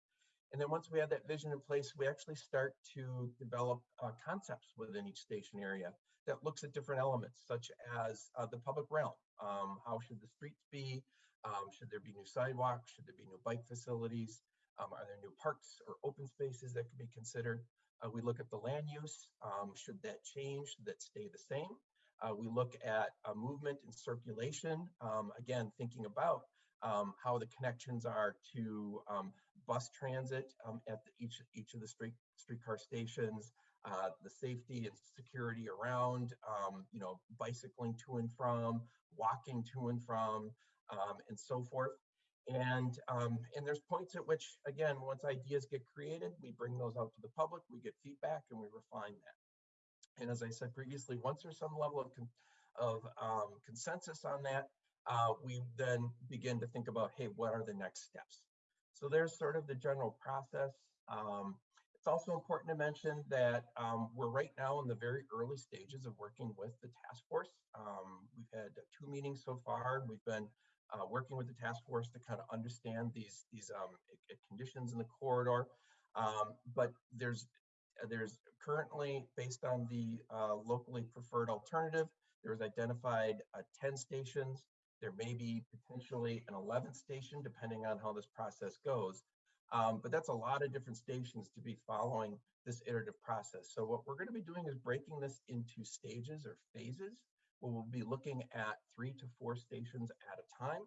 And then once we have that vision in place, we actually start to develop uh, concepts within each station area that looks at different elements, such as uh, the public realm. Um, how should the streets be? Um, should there be new sidewalks? Should there be new bike facilities? Um, are there new parks or open spaces that could be considered? Uh, we look at the land use. Um, should that change? Should that stay the same? Uh, we look at uh, movement and circulation. Um, again, thinking about um, how the connections are to um, bus transit at the, each each of the street streetcar stations, uh, the safety and security around, you know, bicycling to and from, walking to and from, um, and so forth. And, um, and there's points at which, again, once ideas get created, we bring those out to the public, we get feedback and we refine that. And as I said previously, once there's some level of, of um, consensus on that, uh, we then begin to think about, hey, what are the next steps? So there's sort of the general process. Um, it's also important to mention that um, we're right now in the very early stages of working with the task force. Um, we've had two meetings so far. We've been uh, working with the task force to kind of understand these these um, conditions in the corridor. Um, but there's there's currently, based on the uh, locally preferred alternative, there was identified uh, 10 stations. There may be potentially an 11th station, depending on how this process goes. Um, but that's a lot of different stations to be following this iterative process. So what we're going to be doing is breaking this into stages or phases. We'll be looking at three to four stations at a time.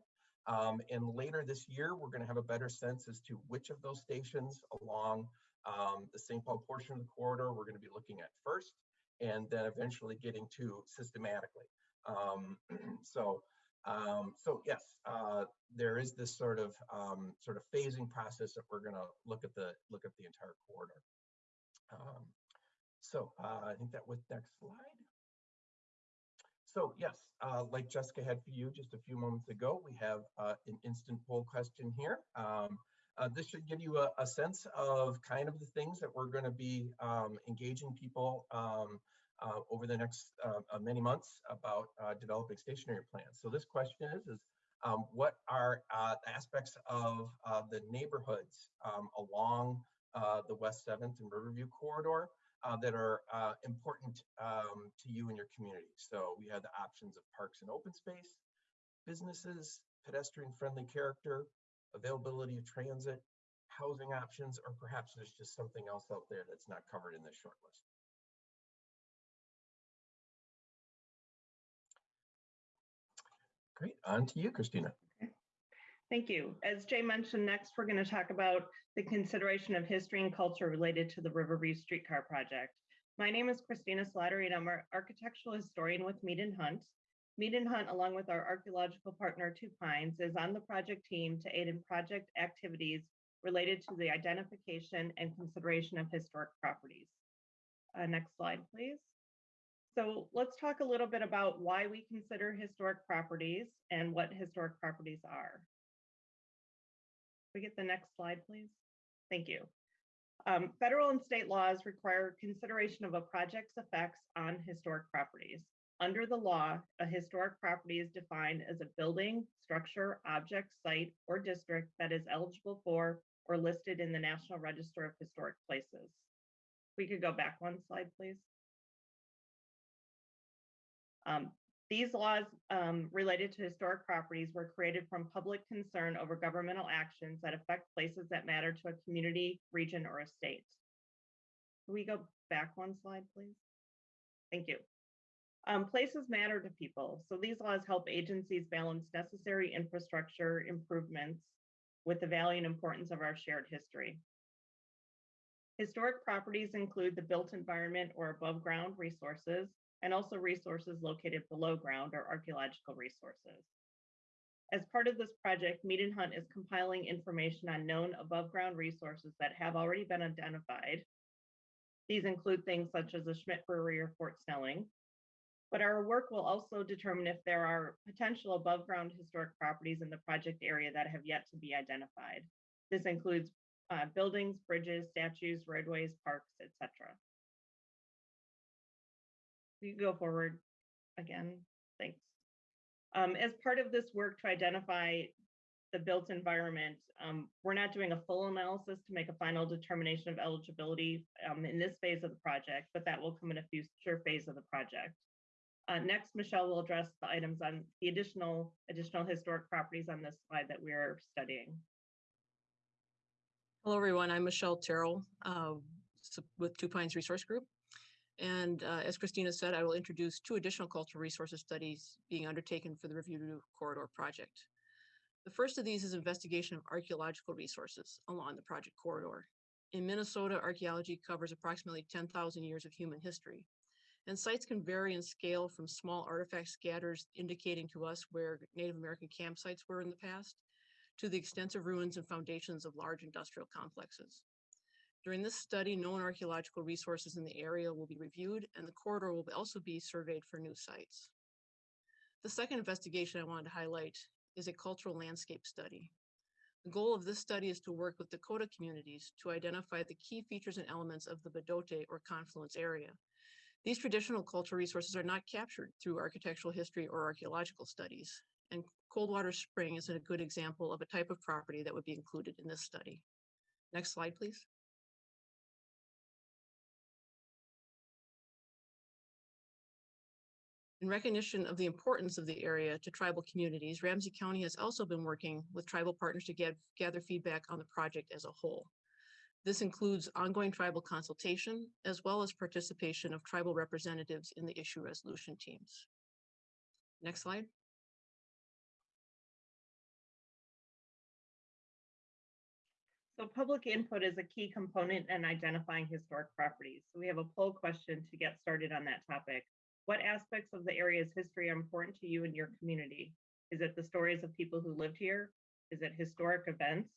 Um, and later this year, we're going to have a better sense as to which of those stations along um, the St. Paul portion of the corridor we're going to be looking at first, and then eventually getting to systematically. Um, so, um, so yes, uh, there is this sort of um, sort of phasing process that we're going to look at the look at the entire corridor. Um, so uh, I think that was next slide. So yes, uh, like Jessica had for you just a few moments ago, we have uh, an instant poll question here. Um, uh, this should give you a, a sense of kind of the things that we're going to be um, engaging people um, uh, over the next uh, uh, many months about uh, developing station area plans. So this question is, is um, what are uh, aspects of the neighborhoods um, along the West 7th and Riverview corridor that are important um, to you and your community. So we have the options of parks and open space, businesses, pedestrian-friendly character, availability of transit, housing options, or perhaps there's just something else out there that's not covered in this short list. Great, on to you, Christina. Thank you. As Jay mentioned, next we're going to talk about the consideration of history and culture related to the Riverview Streetcar Project. My name is Christina Slattery and I'm an architectural historian with Mead and Hunt. Mead and Hunt, along with our archaeological partner Two Pines, is on the project team to aid in project activities related to the identification and consideration of historic properties. Uh, next slide, please. So let's talk a little bit about why we consider historic properties and what historic properties are. We get the next slide, please. Thank you. Um, federal and state laws require consideration of a project's effects on historic properties. Under the law, a historic property is defined as a building, structure, object, site, or district that is eligible for or listed in the National Register of Historic Places. We could go back one slide, please. Um, these laws um, related to historic properties were created from public concern over governmental actions that affect places that matter to a community, region, or a state. Can we go back one slide, please? Thank you. Um, places matter to people, so these laws help agencies balance necessary infrastructure improvements with the value and importance of our shared history. Historic properties include the built environment or above ground resources, and also resources located below ground or archaeological resources. As part of this project, Mead and Hunt is compiling information on known above ground resources that have already been identified. These include things such as the Schmidt Brewery or Fort Snelling. But our work will also determine if there are potential above ground historic properties in the project area that have yet to be identified. This includes uh, buildings, bridges, statues, roadways, parks, etc. You go forward again. Thanks. Um, as part of this work to identify the built environment, um, we're not doing a full analysis to make a final determination of eligibility um, in this phase of the project, but that will come in a future phase of the project. Uh, next, Michelle will address the items on the additional additional historic properties on this slide that we are studying. Hello, everyone. I'm Michelle Terrell uh, with Two Pines Resource Group. And uh, as Christina said, I will introduce two additional cultural resources studies being undertaken for the Riverview Corridor project. The first of these is investigation of archaeological resources along the project corridor. In Minnesota, archaeology covers approximately 10,000 years of human history. And sites can vary in scale from small artifact scatters indicating to us where Native American campsites were in the past to the extensive ruins and foundations of large industrial complexes. During this study, known archaeological resources in the area will be reviewed and the corridor will also be surveyed for new sites. The second investigation I wanted to highlight is a cultural landscape study. The goal of this study is to work with Dakota communities to identify the key features and elements of the Bdote or confluence area. These traditional cultural resources are not captured through architectural history or archaeological studies, and Coldwater Spring is a good example of a type of property that would be included in this study. Next slide, please. In recognition of the importance of the area to tribal communities, Ramsey County has also been working with tribal partners to get, gather feedback on the project as a whole. This includes ongoing tribal consultation, as well as participation of tribal representatives in the issue resolution teams. Next slide. So public input is a key component in identifying historic properties. So we have a poll question to get started on that topic. What aspects of the area's history are important to you and your community? Is it the stories of people who lived here? Is it historic events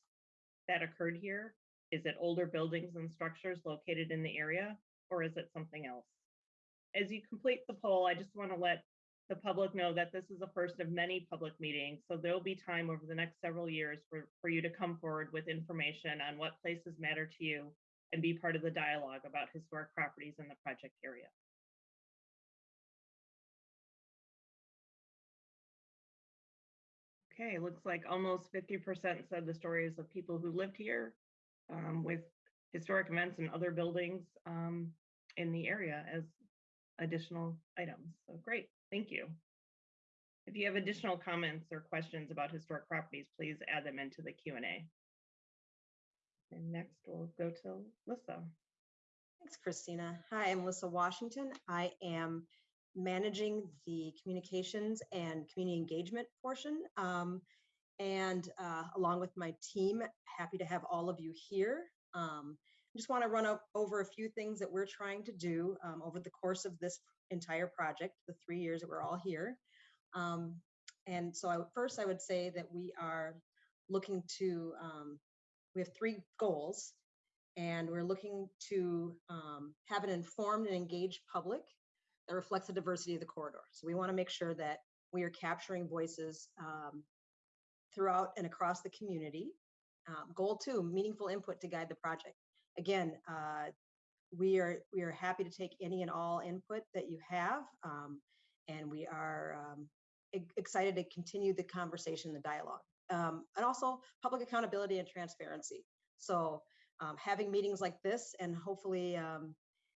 that occurred here? Is it older buildings and structures located in the area? Or is it something else? As you complete the poll, I just want to let the public know that this is the first of many public meetings. So there'll be time over the next several years for, for you to come forward with information on what places matter to you and be part of the dialogue about historic properties in the project area. Okay, looks like almost 50% said the stories of people who lived here um, with historic events and other buildings um, in the area as additional items. So great, thank you. If you have additional comments or questions about historic properties, please add them into the Q&A. And next we'll go to Lissa. Thanks, Christina. Hi, I'm Melissa Washington. I am managing the communications and community engagement portion. Um, and uh, along with my team, happy to have all of you here. Um, I just want to run over a few things that we're trying to do um, over the course of this entire project, the three years that we're all here. Um, and so I, first I would say that we are looking to, um, we have three goals and we're looking to um, have an informed and engaged public that reflects the diversity of the corridor. So we want to make sure that we are capturing voices um, throughout and across the community. Um, goal two, meaningful input to guide the project. Again, uh, we are we are happy to take any and all input that you have, um, and we are um, excited to continue the conversation, the dialogue, um, and also public accountability and transparency. So um, having meetings like this, and hopefully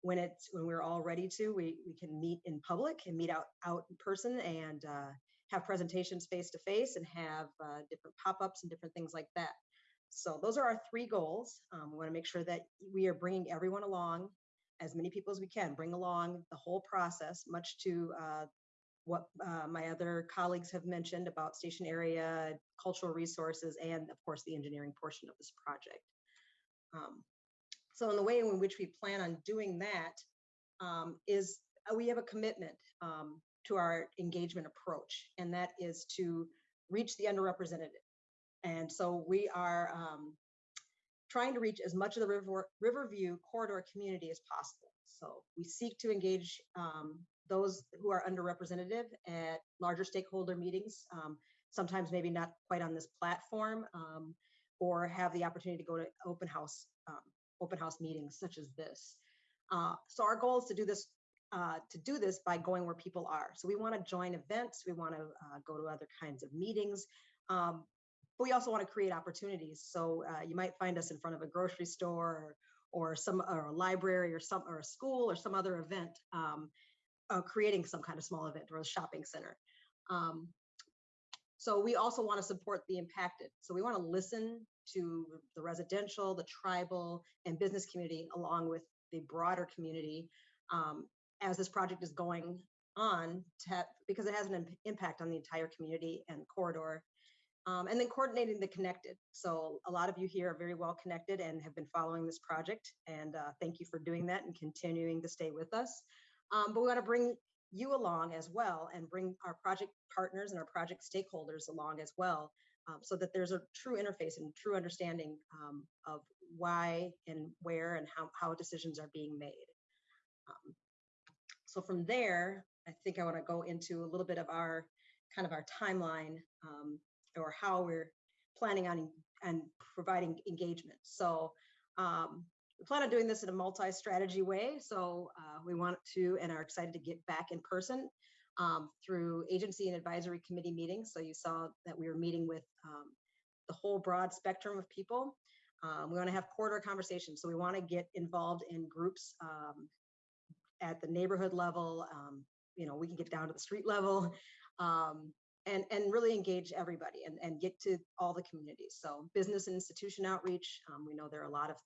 when it's when we're all ready to, we we can meet in public and meet out out in person and uh, have presentations face to face and have uh, different pop-ups and different things like that. So those are our three goals. Um, we want to make sure that we are bringing everyone along, as many people as we can, bring along the whole process, much to uh, what uh, my other colleagues have mentioned about station area, cultural resources, and of course the engineering portion of this project. Um, so in the way in which we plan on doing that um, is uh, we have a commitment um, to our engagement approach, and that is to reach the underrepresented. And so we are um, trying to reach as much of the River, Riverview corridor community as possible. So we seek to engage um, those who are underrepresented at larger stakeholder meetings, um, sometimes maybe not quite on this platform, um, or have the opportunity to go to open house um, open house meetings such as this. Uh, so our goal is to do this uh, to do this by going where people are. So we want to join events, we want to uh, go to other kinds of meetings, um, but we also want to create opportunities. So uh, you might find us in front of a grocery store or, or some or a library or some or a school or some other event, um, uh, creating some kind of small event or a shopping center. Um, so we also want to support the impacted. So we want to listen to the residential, the tribal, and business community, along with the broader community, um, as this project is going on, to have, because it has an imp- impact on the entire community and corridor. Um, and then coordinating the connected. So a lot of you here are very well connected and have been following this project, and uh, thank you for doing that and continuing to stay with us. Um, but we want to bring you along as well and bring our project partners and our project stakeholders along as well um, so that there's a true interface and true understanding um, of why and where and how, how decisions are being made. Um, so from there, I think I want to go into a little bit of our kind of our timeline um, or how we're planning on and providing engagement. So um, we plan on doing this in a multi-strategy way. So uh, we want to and are excited to get back in person um, through agency and advisory committee meetings. So you saw that we were meeting with um, the whole broad spectrum of people. Um, we want to have quarter conversations. So we want to get involved in groups um, at the neighborhood level. Um, you know, we can get down to the street level um, and, and really engage everybody and, and get to all the communities. So business and institution outreach. Um, we know there are a lot of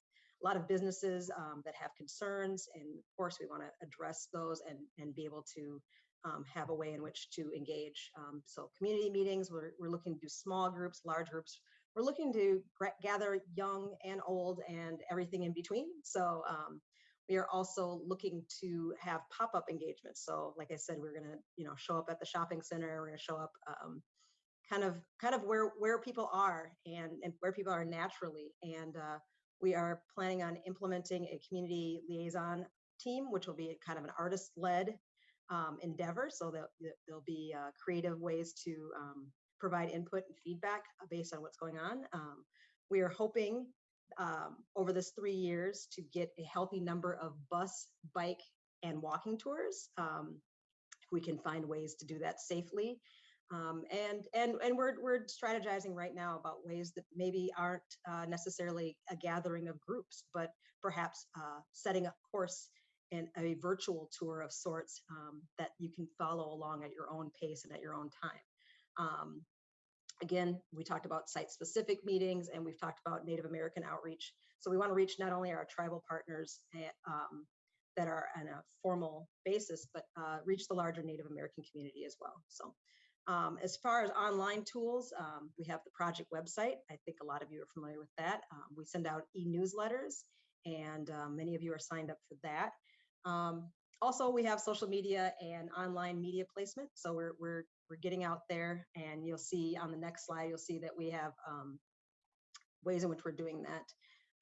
a lot of businesses um, that have concerns, and of course, we want to address those and and be able to um, have a way in which to engage. Um, so community meetings, we're, we're looking to do small groups, large groups. We're looking to gather young and old and everything in between. So um, we are also looking to have pop-up engagements. So like I said, we're gonna, you know, show up at the shopping center, we're gonna show up um, kind of kind of where where people are and, and where people are naturally. And uh, we are planning on implementing a community liaison team, which will be kind of an artist-led um, endeavor. So that there'll be uh, creative ways to um, provide input and feedback uh, based on what's going on. Um, we are hoping um, over this three years to get a healthy number of bus, bike, and walking tours. Um, we can find ways to do that safely. Um, and and and we're we're strategizing right now about ways that maybe aren't uh, necessarily a gathering of groups, but perhaps uh, setting a course in a virtual tour of sorts um, that you can follow along at your own pace and at your own time. Um, again, we talked about site-specific meetings, and we've talked about Native American outreach. So we want to reach not only our tribal partners at, um, that are on a formal basis, but uh, reach the larger Native American community as well. So. Um, as far as online tools, um, we have the project website. I think a lot of you are familiar with that. Um, we send out e-newsletters, and um, many of you are signed up for that. Um, also, we have social media and online media placement. So we're we're we're getting out there, and you'll see on the next slide, you'll see that we have um, ways in which we're doing that,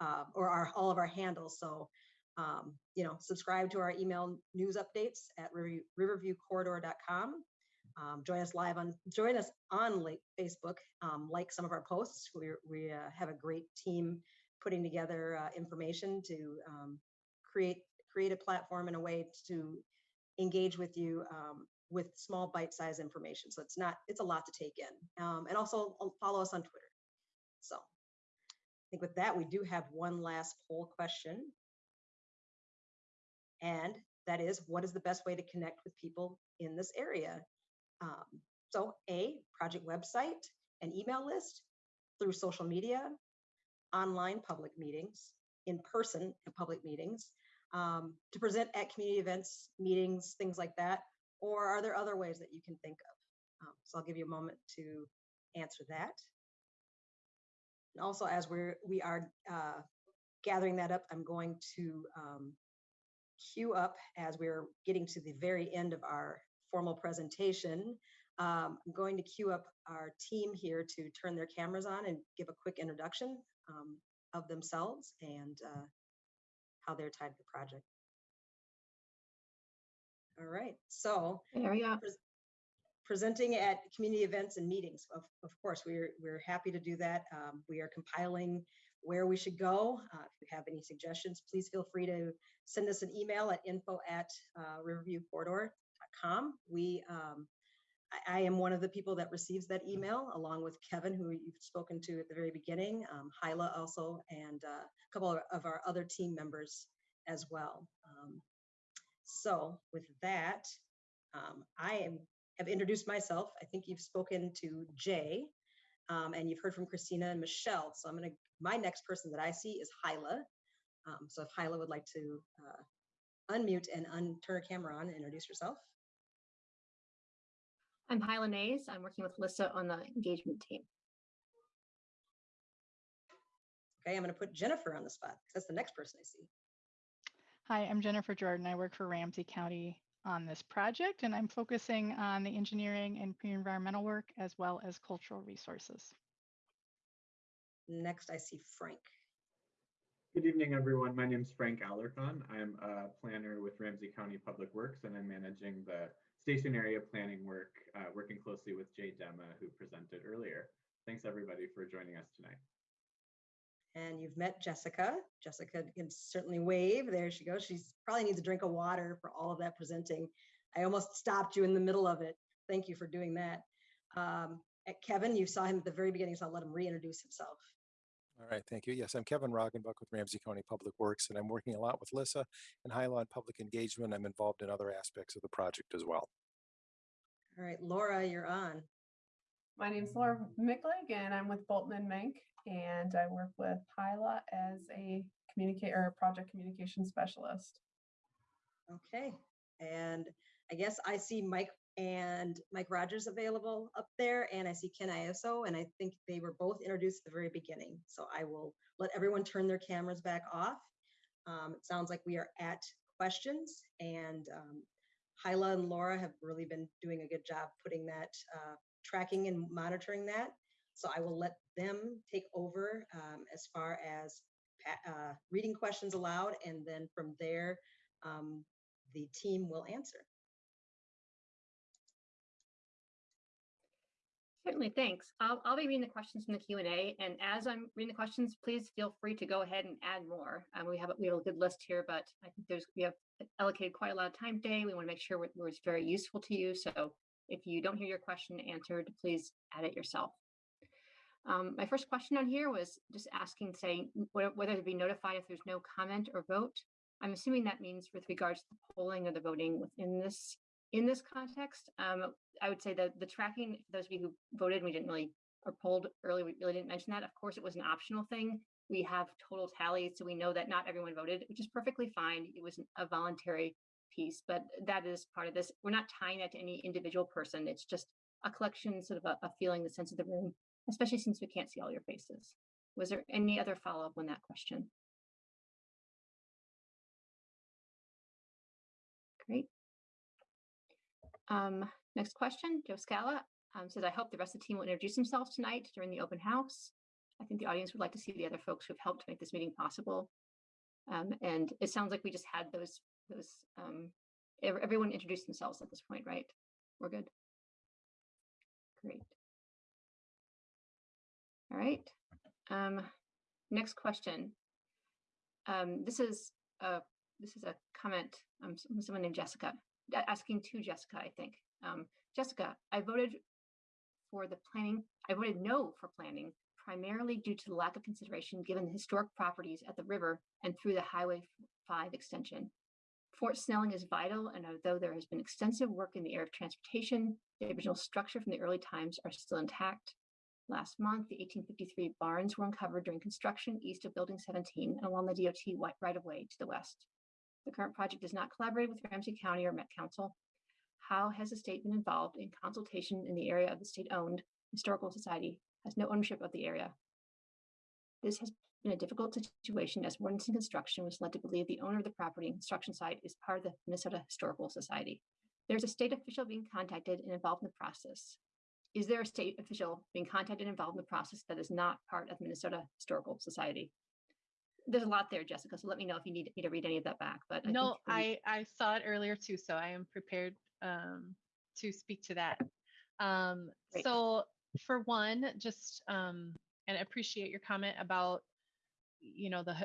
uh, or our all of our handles. So um, you know, subscribe to our email news updates at riverviewcorridor.com. Um, join us live on join us on Facebook. Um, like some of our posts. We we uh, have a great team putting together uh, information to um, create create a platform in a way to engage with you um, with small bite-sized information. So it's not it's a lot to take in. Um, and also uh, follow us on Twitter. So I think with that we do have one last poll question, and that is, what is the best way to connect with people in this area? Um, so A, project website and email list, through social media, online public meetings, in person at public meetings, um, to present at community events, meetings, things like that? Or are there other ways that you can think of? Um, so I'll give you a moment to answer that. And also, as we're we are uh, gathering that up, I'm going to um, queue up as we're getting to the very end of our formal presentation. Um, I'm going to queue up our team here to turn their cameras on and give a quick introduction um, of themselves and uh, how they're tied to the project. All right, so are. presenting at community events and meetings. Of, of course, we're, we're happy to do that. Um, we are compiling where we should go. Uh, if you have any suggestions, please feel free to send us an email at info at uh, riverviewcorridor.com. We, um, I, I am one of the people that receives that email along with Kevin, who you've spoken to at the very beginning, um, Hyla also, and uh, a couple of, of our other team members as well. Um, so with that, um, I am have introduced myself. I think you've spoken to Jay, um, and you've heard from Christina and Michelle. So I'm gonna, my next person that I see is Hyla. Um, so if Hyla would like to uh, unmute and un turn her camera on and introduce herself. I'm Hyla Nays. I'm working with Lissa on the engagement team. Okay, I'm gonna put Jennifer on the spot. That's the next person I see. Hi, I'm Jennifer Jordan. I work for Ramsey County on this project, and I'm focusing on the engineering and pre-environmental work as well as cultural resources. Next, I see Frank. Good evening, everyone. My name is Frank Alarcon. I'm a planner with Ramsey County Public Works, and I'm managing the station area planning work, uh, working closely with Jay Dema, who presented earlier. Thanks, everybody, for joining us tonight. And you've met Jessica. Jessica can certainly wave. There she goes. She probably needs a drink of water for all of that presenting. I almost stopped you in the middle of it. Thank you for doing that. Um, at Kevin, you saw him at the very beginning, so I'll let him reintroduce himself. All right, thank you. Yes, I'm Kevin Roggenbuck with Ramsey County Public Works, and I'm working a lot with Lissa and Highland Public Engagement. I'm involved in other aspects of the project as well. All right, Laura, you're on. My name is Laura Micklig and I'm with Bolton and Menk and I work with Hyla as a communicate or project communication specialist. Okay, and I guess I see Mike and Mike Rogers available up there, and I see Ken Iso, and I think they were both introduced at the very beginning. So I will let everyone turn their cameras back off. Um, it sounds like we are at questions, and um, Hyla and Laura have really been doing a good job putting that, uh, tracking and monitoring that. So I will let them take over um, as far as uh, reading questions aloud, and then from there, um, the team will answer. Certainly, thanks. I'll, I'll be reading the questions from the Q and as I'm reading the questions, please feel free to go ahead and add more. Um, we have, a- we have a good list here, but I think there's, we have allocated quite a lot of time today. We want to make sure it was very useful to you. So if you don't hear your question answered, please add it yourself. Um, my first question on here was just asking, saying whether to be notified if there's no comment or vote. I'm assuming that means with regards to the polling or the voting within this in this context. Um, I would say that the tracking, those of you who voted, we didn't really or polled early, we really didn't mention that. Of course, it was an optional thing. We have total tallies, so we know that not everyone voted, which is perfectly fine. It was a voluntary piece, but that is part of this. We're not tying that to any individual person. It's just a collection, sort of a, a feeling, the sense of the room, especially since we can't see all your faces. Was there any other follow up on that question? Great. Um, next question, Joe Scala um, says, I hope the rest of the team will introduce themselves tonight during the open house. I think the audience would like to see the other folks who've helped make this meeting possible. Um, and it sounds like we just had those, those, um, everyone introduced themselves at this point, right? We're good. Great. All right. Um, next question. Um, this is a this is a comment um, someone named Jessica asking to Jessica, I think. Um, Jessica, I voted for the planning. I voted no for planning primarily due to the lack of consideration given the historic properties at the river and through the Highway 5 extension. Fort Snelling is vital, and although there has been extensive work in the area of transportation, the original structure from the early times are still intact. Last month, the 1853 barns were uncovered during construction east of Building 17 and along the DOT right-of-way to the west. The current project does not collaborate with Ramsey County or Met Council. How has the state been involved in consultation in the area of the state-owned historical society? Has no ownership of the area. This has been a difficult situation as Mortensen Construction was led to believe the owner of the property and construction site is part of the Minnesota Historical Society. There's a state official being contacted and involved in the process. Is there a state official being contacted and involved in the process that is not part of Minnesota Historical Society? There's a lot there, Jessica, so let me know if you need me to read any of that back, but. No, think we- I, I saw it earlier too, so I am prepared um, to speak to that. Um, so for one, just, um, and I appreciate your comment about, you know, the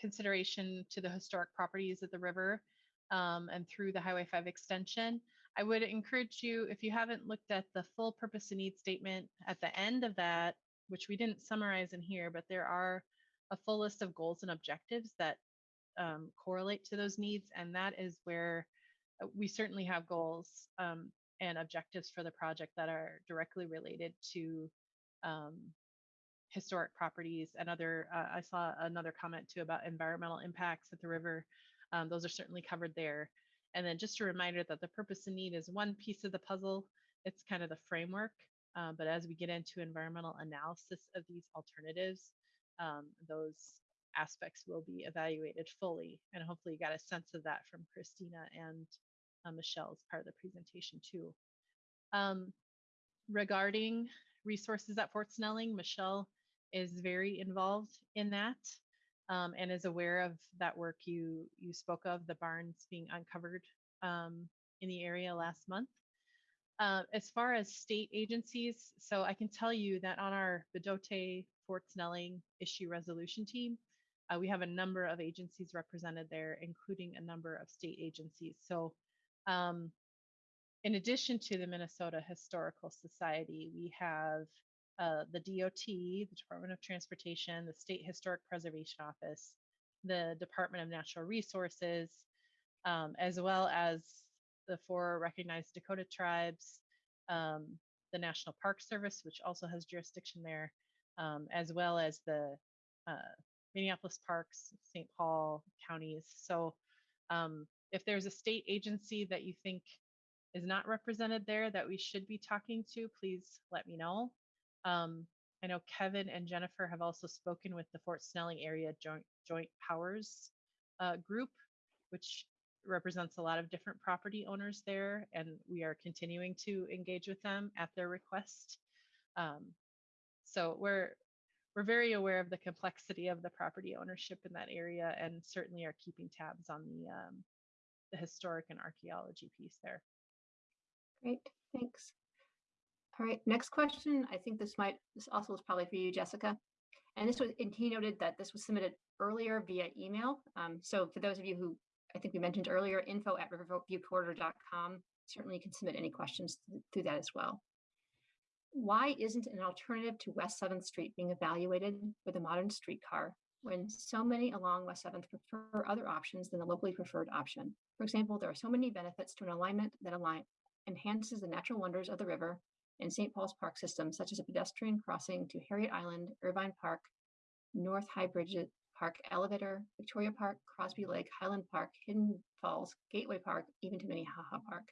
consideration to the historic properties of the river um, and through the Highway 5 extension. I would encourage you, if you haven't looked at the full purpose and need statement at the end of that, which we didn't summarize in here, but there are a full list of goals and objectives that um, correlate to those needs. And that is where uh, we certainly have goals um, and objectives for the project that are directly related to um, historic properties and other. Uh, I saw another comment too about environmental impacts at the river. Um, those are certainly covered there. And then just a reminder that the purpose and need is one piece of the puzzle. It's kind of the framework. Uh, but as we get into environmental analysis of these alternatives, um, those aspects will be evaluated fully. And hopefully you got a sense of that from Christina and uh, Michelle as part of the presentation too. Um, regarding resources at Fort Snelling, Michelle is very involved in that um, and is aware of that work you you spoke of, the barns being uncovered um, in the area last month. Uh, as far as state agencies, so I can tell you that on our Bdote Fort Snelling issue resolution team, uh, we have a number of agencies represented there, including a number of state agencies. So um, in addition to the Minnesota Historical Society, we have uh, the DOT, the Department of Transportation, the State Historic Preservation Office, the Department of Natural Resources, um, as well as the four recognized Dakota tribes, um, the National Park Service, which also has jurisdiction there, um, as well as the uh, Minneapolis Parks, St. Paul counties. So um, if there's a state agency that you think is not represented there that we should be talking to, please let me know. Um, I know Kevin and Jennifer have also spoken with the Fort Snelling Area Joint, Joint Powers uh, Group, which represents a lot of different property owners there, and we are continuing to engage with them at their request. Um, so we're we're very aware of the complexity of the property ownership in that area, and certainly are keeping tabs on the um, the historic and archaeology piece there. Great, thanks. All right, next question. I think this might, this also is probably for you, Jessica. And this was, and he noted that this was submitted earlier via email. Um, so for those of you who, I think we mentioned earlier, info at riverviewcorridor.com, certainly you can submit any questions th- through that as well. Why isn't an alternative to West 7th Street being evaluated with a modern streetcar when so many along West 7th prefer other options than the locally preferred option? For example, there are so many benefits to an alignment that align enhances the natural wonders of the river and St. Paul's Park system, such as a pedestrian crossing to Harriet Island, Irvine Park, North High Bridge Park Elevator, Victoria Park, Crosby Lake, Highland Park, Hidden Falls, Gateway Park, even to Minnehaha Park.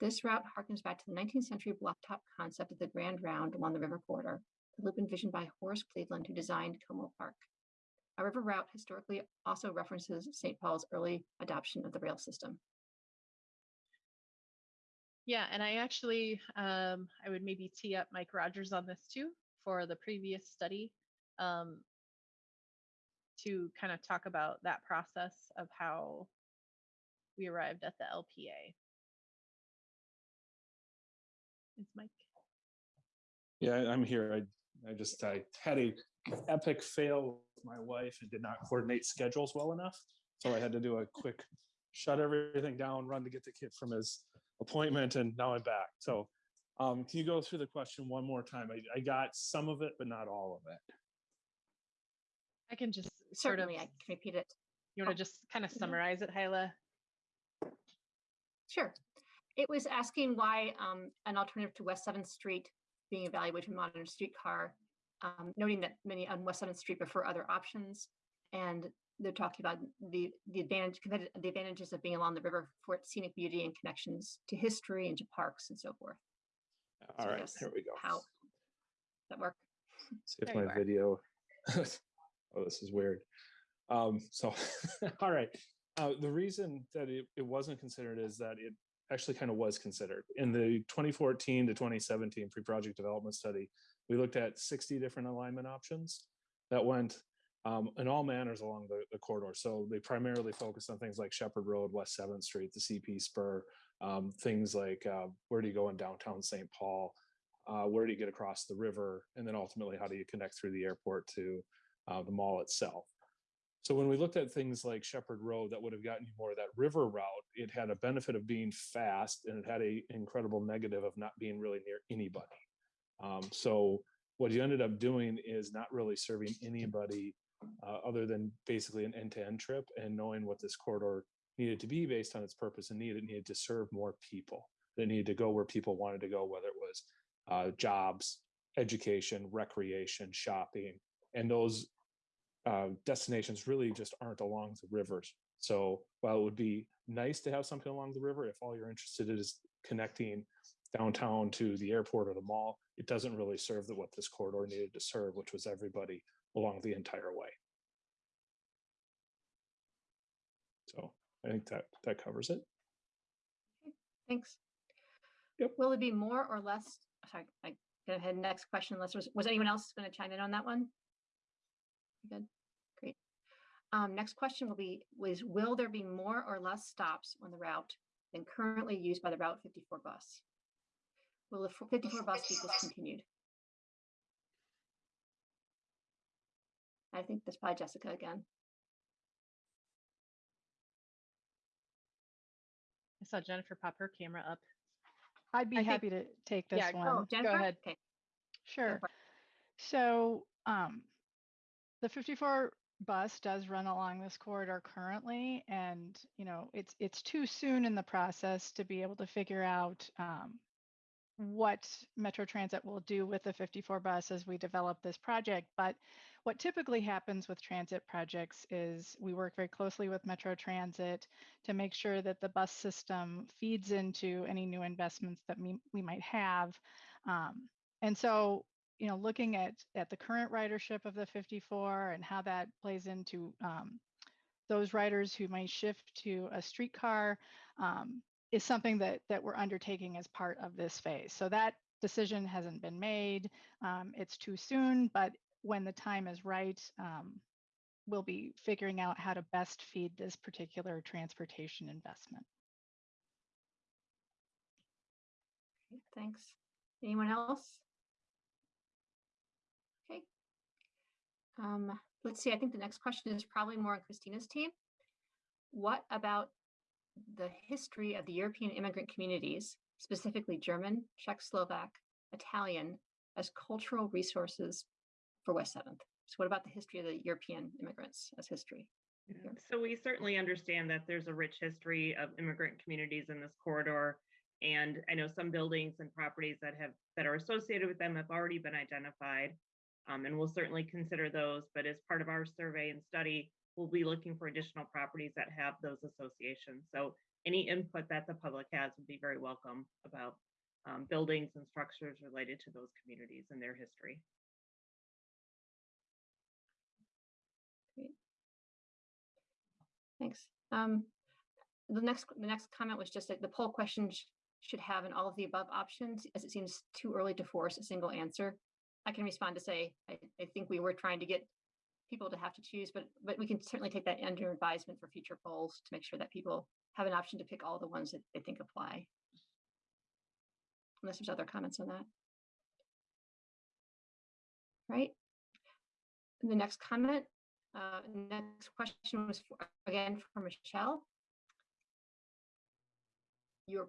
This route harkens back to the 19th century blacktop concept of the Grand Round along the river corridor, the loop envisioned by Horace Cleveland, who designed Como Park. A river route historically also references St. Paul's early adoption of the rail system. Yeah, and I actually, um, I would maybe tee up Mike Rogers on this too for the previous study um, to kind of talk about that process of how we arrived at the LPA. Is Mike? Yeah, I'm here. I, I just, I had a epic fail with my wife and did not coordinate schedules well enough. So I had to do a quick shut everything down, run to get the kid from his appointment, and now I'm back. So um, can you go through the question one more time? I, I got some of it, but not all of it. I can just sort of, Certainly, I can repeat it. you want to just kind of Mhm. summarize it, Hyla? Sure. It was asking why um, an alternative to West 7th Street being evaluated for modern streetcar, um, noting that many on West 7th Street prefer other options. And they're talking about the, the advantage, the advantages of being along the river for its scenic beauty and connections to history and to parks and so forth. All So right, here we go. How? Does that work? See if There my video. oh, this is weird. Um, so, all right. Uh, the reason that it, it wasn't considered is that it actually kind of was considered in the 2014 to 2017 pre-project development study. We looked at 60 different alignment options that went um, in all manners along the, the corridor. So they primarily focused on things like Shepard Road, West 7th Street, the CP Spur, um, things like uh, where do you go in downtown St. Paul, uh, where do you get across the river, and then ultimately how do you connect through the airport to uh, the mall itself. So when we looked at things like Shepard Road, that would have gotten you more of that river route. It had a benefit of being fast, and it had a incredible negative of not being really near anybody. Um, so what you ended up doing is not really serving anybody uh, other than basically an end-to-end trip and knowing what this corridor needed to be based on its purpose and need. It needed to serve more people. It needed to go where people wanted to go, whether it was uh, jobs, education, recreation, shopping, and those uh, destinations really just aren't along the rivers. So while it would be nice to have something along the river, if all you're interested in is connecting downtown to the airport or the mall, it doesn't really serve the, what this corridor needed to serve, which was everybody along the entire way. So I think that that covers it. Thanks. Yep. Will it be more or less? Sorry, I go ahead. Next question. Unless was was anyone else going to chime in on that one? Good, great. Um, next question will be: Was will there be more or less stops on the route than currently used by the Route 54 bus? Will the 54 bus be discontinued? I think that's probably Jessica again. I saw Jennifer pop her camera up. I'd be I think- happy to take this Yeah, one. Oh, Go Jennifer? ahead. Okay. Sure. for So, um, the 54 bus does run along this corridor currently, and you know, it's it's too soon in the process to be able to figure out um, what Metro Transit will do with the 54 bus as we develop this project. But what typically happens with transit projects is we work very closely with Metro Transit to make sure that the bus system feeds into any new investments that we, we might have. Um, and so, you know, looking at at the current ridership of the 54 and how that plays into um, those riders who might shift to a streetcar um, is something that that we're undertaking as part of this phase. So that decision hasn't been made. Um, it's too soon, but when the time is right, um, we'll be figuring out how to best feed this particular transportation investment. Thanks. Anyone else? Okay. Um, let's see, I think the next question is probably more on Christina's team. What about the history of the European immigrant communities, specifically German, Czech, Slovak, Italian, as cultural resources for West Seventh? So what about the history of the European immigrants as history? Yeah, So we certainly understand that there's a rich history of immigrant communities in this corridor. And I know some buildings and properties that have, that are associated with them have already been identified. Um, and we'll certainly consider those, but as part of our survey and study, we'll be looking for additional properties that have those associations. So any input that the public has would be very welcome about um, buildings and structures related to those communities and their history. Thanks. Um, the next, the next comment was just that the poll question sh- should have in all of the above options, as it seems too early to force a single answer. I can respond to say, I, I think we were trying to get people to have to choose, but, but we can certainly take that under advisement for future polls to make sure that people have an option to pick all the ones that they think apply. Unless there's other comments on that. Right? And the next comment, uh, next question was for, again for Michelle. Your,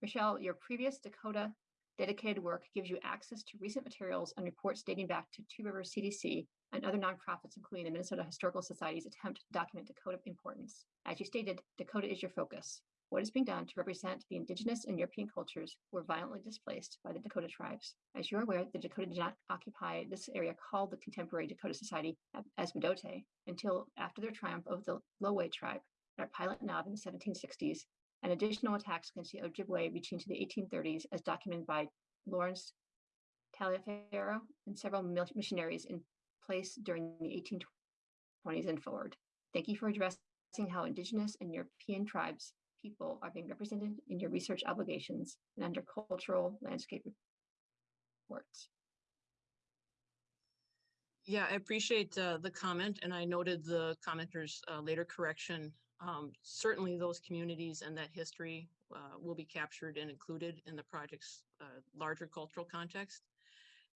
Michelle, your previous Dakota dedicated work gives you access to recent materials and reports dating back to Two Rivers CDC and other nonprofits, including the Minnesota Historical Society's attempt to document Dakota importance. As you stated, Dakota is your focus. What is being done to represent the indigenous and European cultures who were violently displaced by the Dakota tribes? As you're aware, the Dakota did not occupy this area called the contemporary Dakota Society as Bdote until after their triumph over the Ioway tribe at Pilot Knob in the 1760s and additional attacks against the Ojibwe reaching to the 1830s as documented by Lawrence Taliaferro and several missionaries in place during the 1820s and forward. Thank you for addressing how Indigenous and European tribes people are being represented in your research obligations and under cultural landscape reports. Yeah, I appreciate uh, the comment and I noted the commenter's uh, later correction. Um, Certainly those communities and that history uh, will be captured and included in the project's uh, larger cultural context.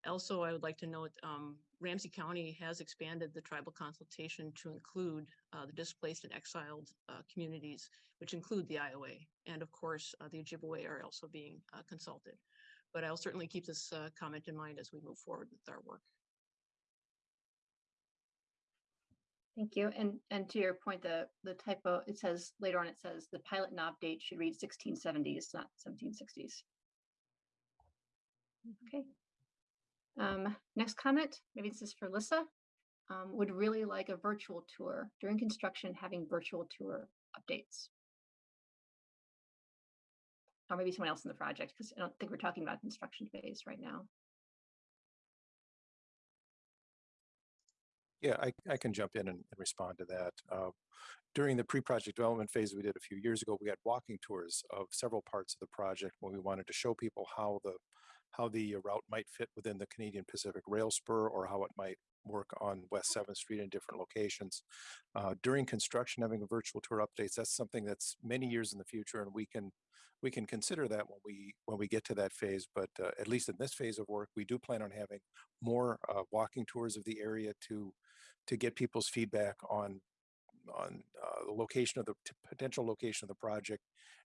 Also, I would like to note um, Ramsey County has expanded the tribal consultation to include uh, the displaced and exiled uh, communities, which include the Iowa. And of course, uh, the Ojibwe are also being uh, consulted. But I'll certainly keep this uh, comment in mind as we move forward with our work. Thank you. And and to your point, the the typo, it says later on, it says the pilot knob date should read 1670s, not 1760s. Okay. Um, next comment, maybe this is for Lissa. Um, would really like a virtual tour during construction, having virtual tour updates. Or maybe someone else in the project, because I don't think we're talking about construction phase right now. Yeah, I, I can jump in and and respond to that. Uh, during the pre-project development phase we did a few years ago, we had walking tours of several parts of the project when we wanted to show people how the how the route might fit within the Canadian Pacific Rail Spur or how it might work on West 7th Street in different locations. Uh, during construction, having a virtual tour updates, that's something that's many years in the future and we can we can consider that when we when we get to that phase. But uh, at least in this phase of work, we do plan on having more uh, walking tours of the area to to get people's feedback on on uh, the location of the potential location of the project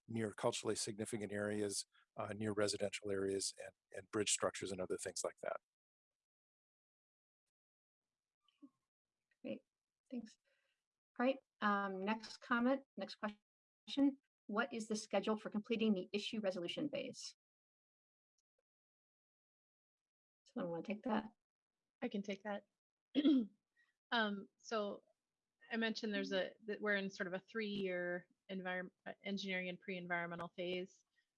near culturally significant areas, uh, near residential areas, and, and bridge structures and other things like that. Great, thanks. All right, um, next comment, next question. What is the schedule for completing the issue resolution phase? Someone want to take that? I can take that. um, so I mentioned there's a that we're in sort of a three-year environment engineering and pre-environmental phase.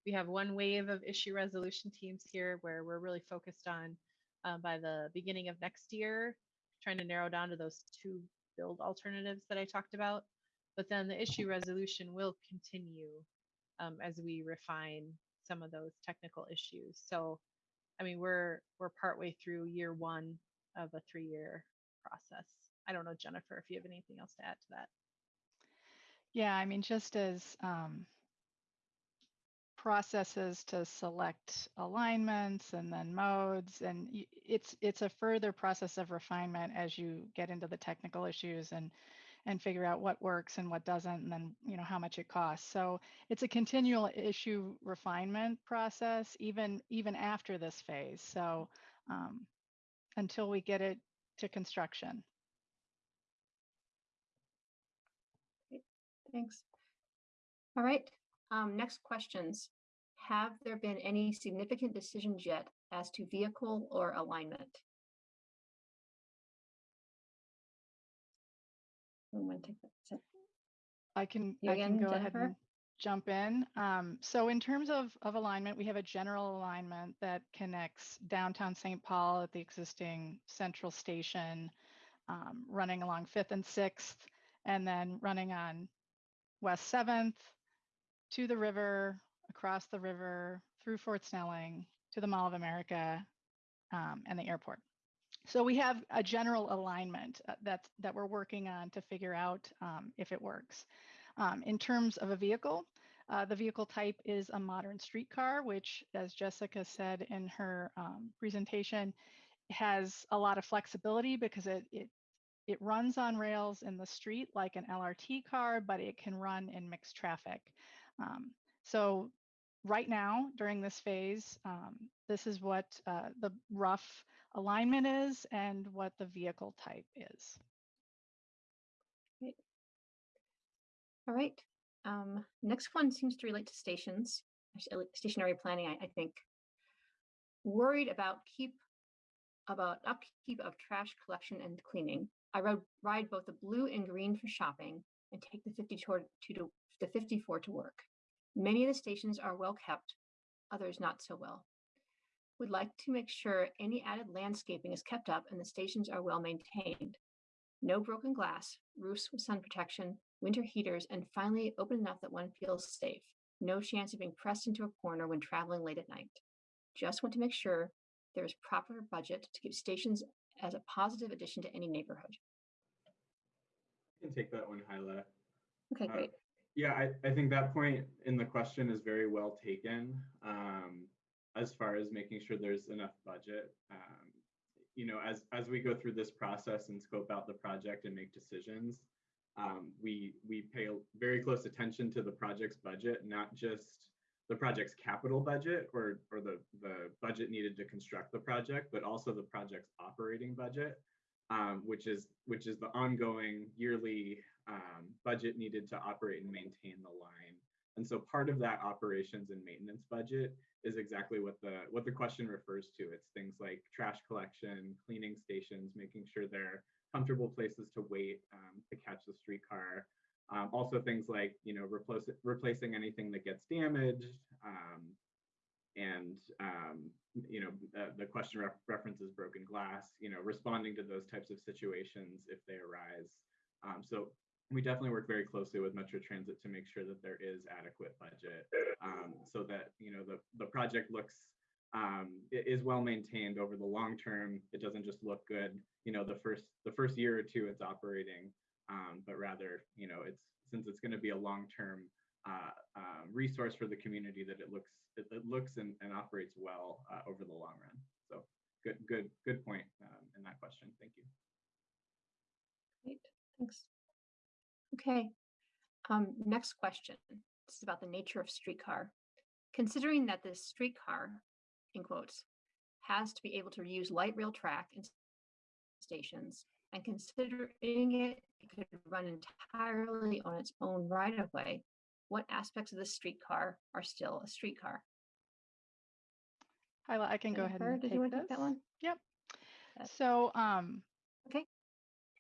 We have one wave of issue resolution teams here where we're really focused on uh, by the beginning of next year, trying to narrow down to those two build alternatives that I talked about. But then the issue resolution will continue um, as we refine some of those technical issues. So, I mean, we're we're partway through year one of a three-year process. I don't know, Jennifer, if you have anything else to add to that. Yeah, I mean, just as um, processes to select alignments and then modes, and it's it's a further process of refinement as you get into the technical issues and and figure out what works and what doesn't, and then you know how much it costs. So it's a continual issue refinement process, even even after this phase. So um, until we get it to construction. Thanks. All right, um, next questions. Have there been any significant decisions yet as to vehicle or alignment? Who take that I can You I can again, go ahead and jump in. Um, so in terms of, of alignment, we have a general alignment that connects downtown St. Paul at the existing central station, um, running along Fifth and Sixth, and then running on West Seventh to the river, across the river, through Fort Snelling to the Mall of America um, and the airport. So we have a general alignment uh, that's that we're working on to figure out um, if it works. Um, in terms of a vehicle, uh, the vehicle type is a modern streetcar, which, as Jessica said in her um, presentation, has a lot of flexibility because it, it it runs on rails in the street like an LRT car, but it can run in mixed traffic. Um, so right now during this phase, um, this is what uh, the rough alignment is and what the vehicle type is. Great. All right. Um, next one seems to relate to stations, station area planning, I, I think. Worried about keep about upkeep of trash collection and cleaning. I rode, ride both the blue and green for shopping and take the 52 to, the 54 to work. Many of the stations are well kept, others not so well. Would like to make sure any added landscaping is kept up and the stations are well maintained. No broken glass, roofs with sun protection, winter heaters, and finally open enough that one feels safe. No chance of being pressed into a corner when traveling late at night. Just want to make sure there is proper budget to keep stations as a positive addition to any neighborhood. I can take that one, Hyla. Okay, Uh, great. Yeah, I, I think that point in the question is very well taken. Um, as far as making sure there's enough budget. Um, you know, as as we go through this process and scope out the project and make decisions, um, we we pay very close attention to the project's budget, not just the project's capital budget or or the the budget needed to construct the project, but also the project's operating budget, um, which is which is the ongoing yearly um, budget needed to operate and maintain the line. And so part of that operations and maintenance budget is exactly what the what the question refers to. It's things like trash collection, cleaning stations, making sure they're comfortable places to wait um, to catch the streetcar. Um, also things like you know replace, replacing anything that gets damaged. And um, you know uh, the question ref- references broken glass. You know responding to those types of situations if they arise. Um, so we definitely work very closely with Metro Transit to make sure that there is adequate budget um, so that you know the the project looks um, is well maintained over the long term. It doesn't just look good, you know, the first the first year or two it's operating, um, but rather you know it's since it's going to be a long term uh, uh, resource for the community that it looks it, it looks and, and operates well uh, over the long run. So good good good point um, in that question. Thank you. Great, thanks. Okay, um, next question. This is about the nature of streetcar. Considering that this streetcar, in quotes, has to be able to use light rail track and stations, and considering it could run entirely on its own right of way, what aspects of the streetcar are still a streetcar? Hyla, I can go ahead and did take you want to take that one? Yep. Uh, So, um, Okay.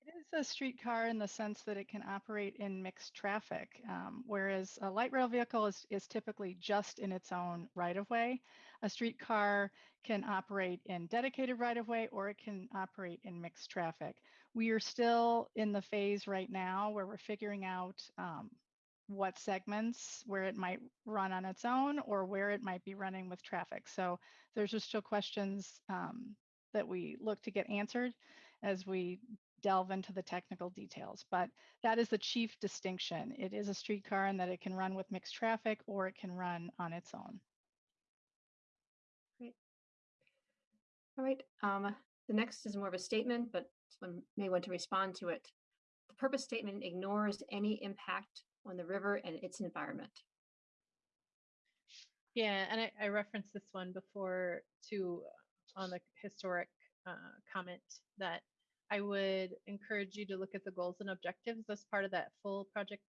it is a streetcar in the sense that it can operate in mixed traffic, um, whereas a light rail vehicle is, is typically just in its own right of way. A streetcar can operate in dedicated right of way or it can operate in mixed traffic. We are still in the phase right now where we're figuring out um, what segments where it might run on its own or where it might be running with traffic. So there's just still questions um, that we look to get answered as we delve into the technical details. But that is the chief distinction. It is a streetcar in that it can run with mixed traffic or it can run on its own. Great. All right, um, the next is more of a statement, but someone may want to respond to it. The purpose statement ignores any impact on the river and its environment. Yeah, and I, I referenced this one before too on the historic uh, comment that I would encourage you to look at the goals and objectives as part of that full project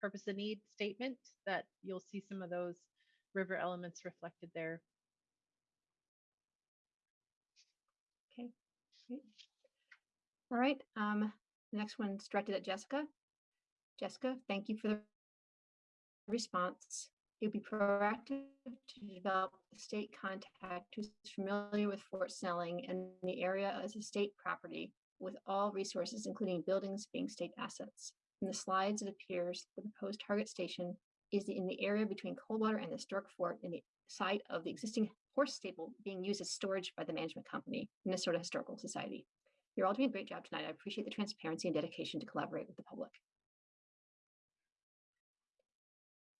purpose and need statement that you'll see some of those river elements reflected there. Okay, great. All right, um, the next one's directed at Jessica. Jessica, thank you for the response. It would be proactive to develop a state contact who's familiar with Fort Snelling and the area as a state property with all resources, including buildings being state assets. In the slides, it appears the proposed target station is in the area between Coldwater and the historic fort in the site of the existing horse stable being used as storage by the management company, Minnesota Historical Society. You're all doing a great job tonight. I appreciate the transparency and dedication to collaborate with the public.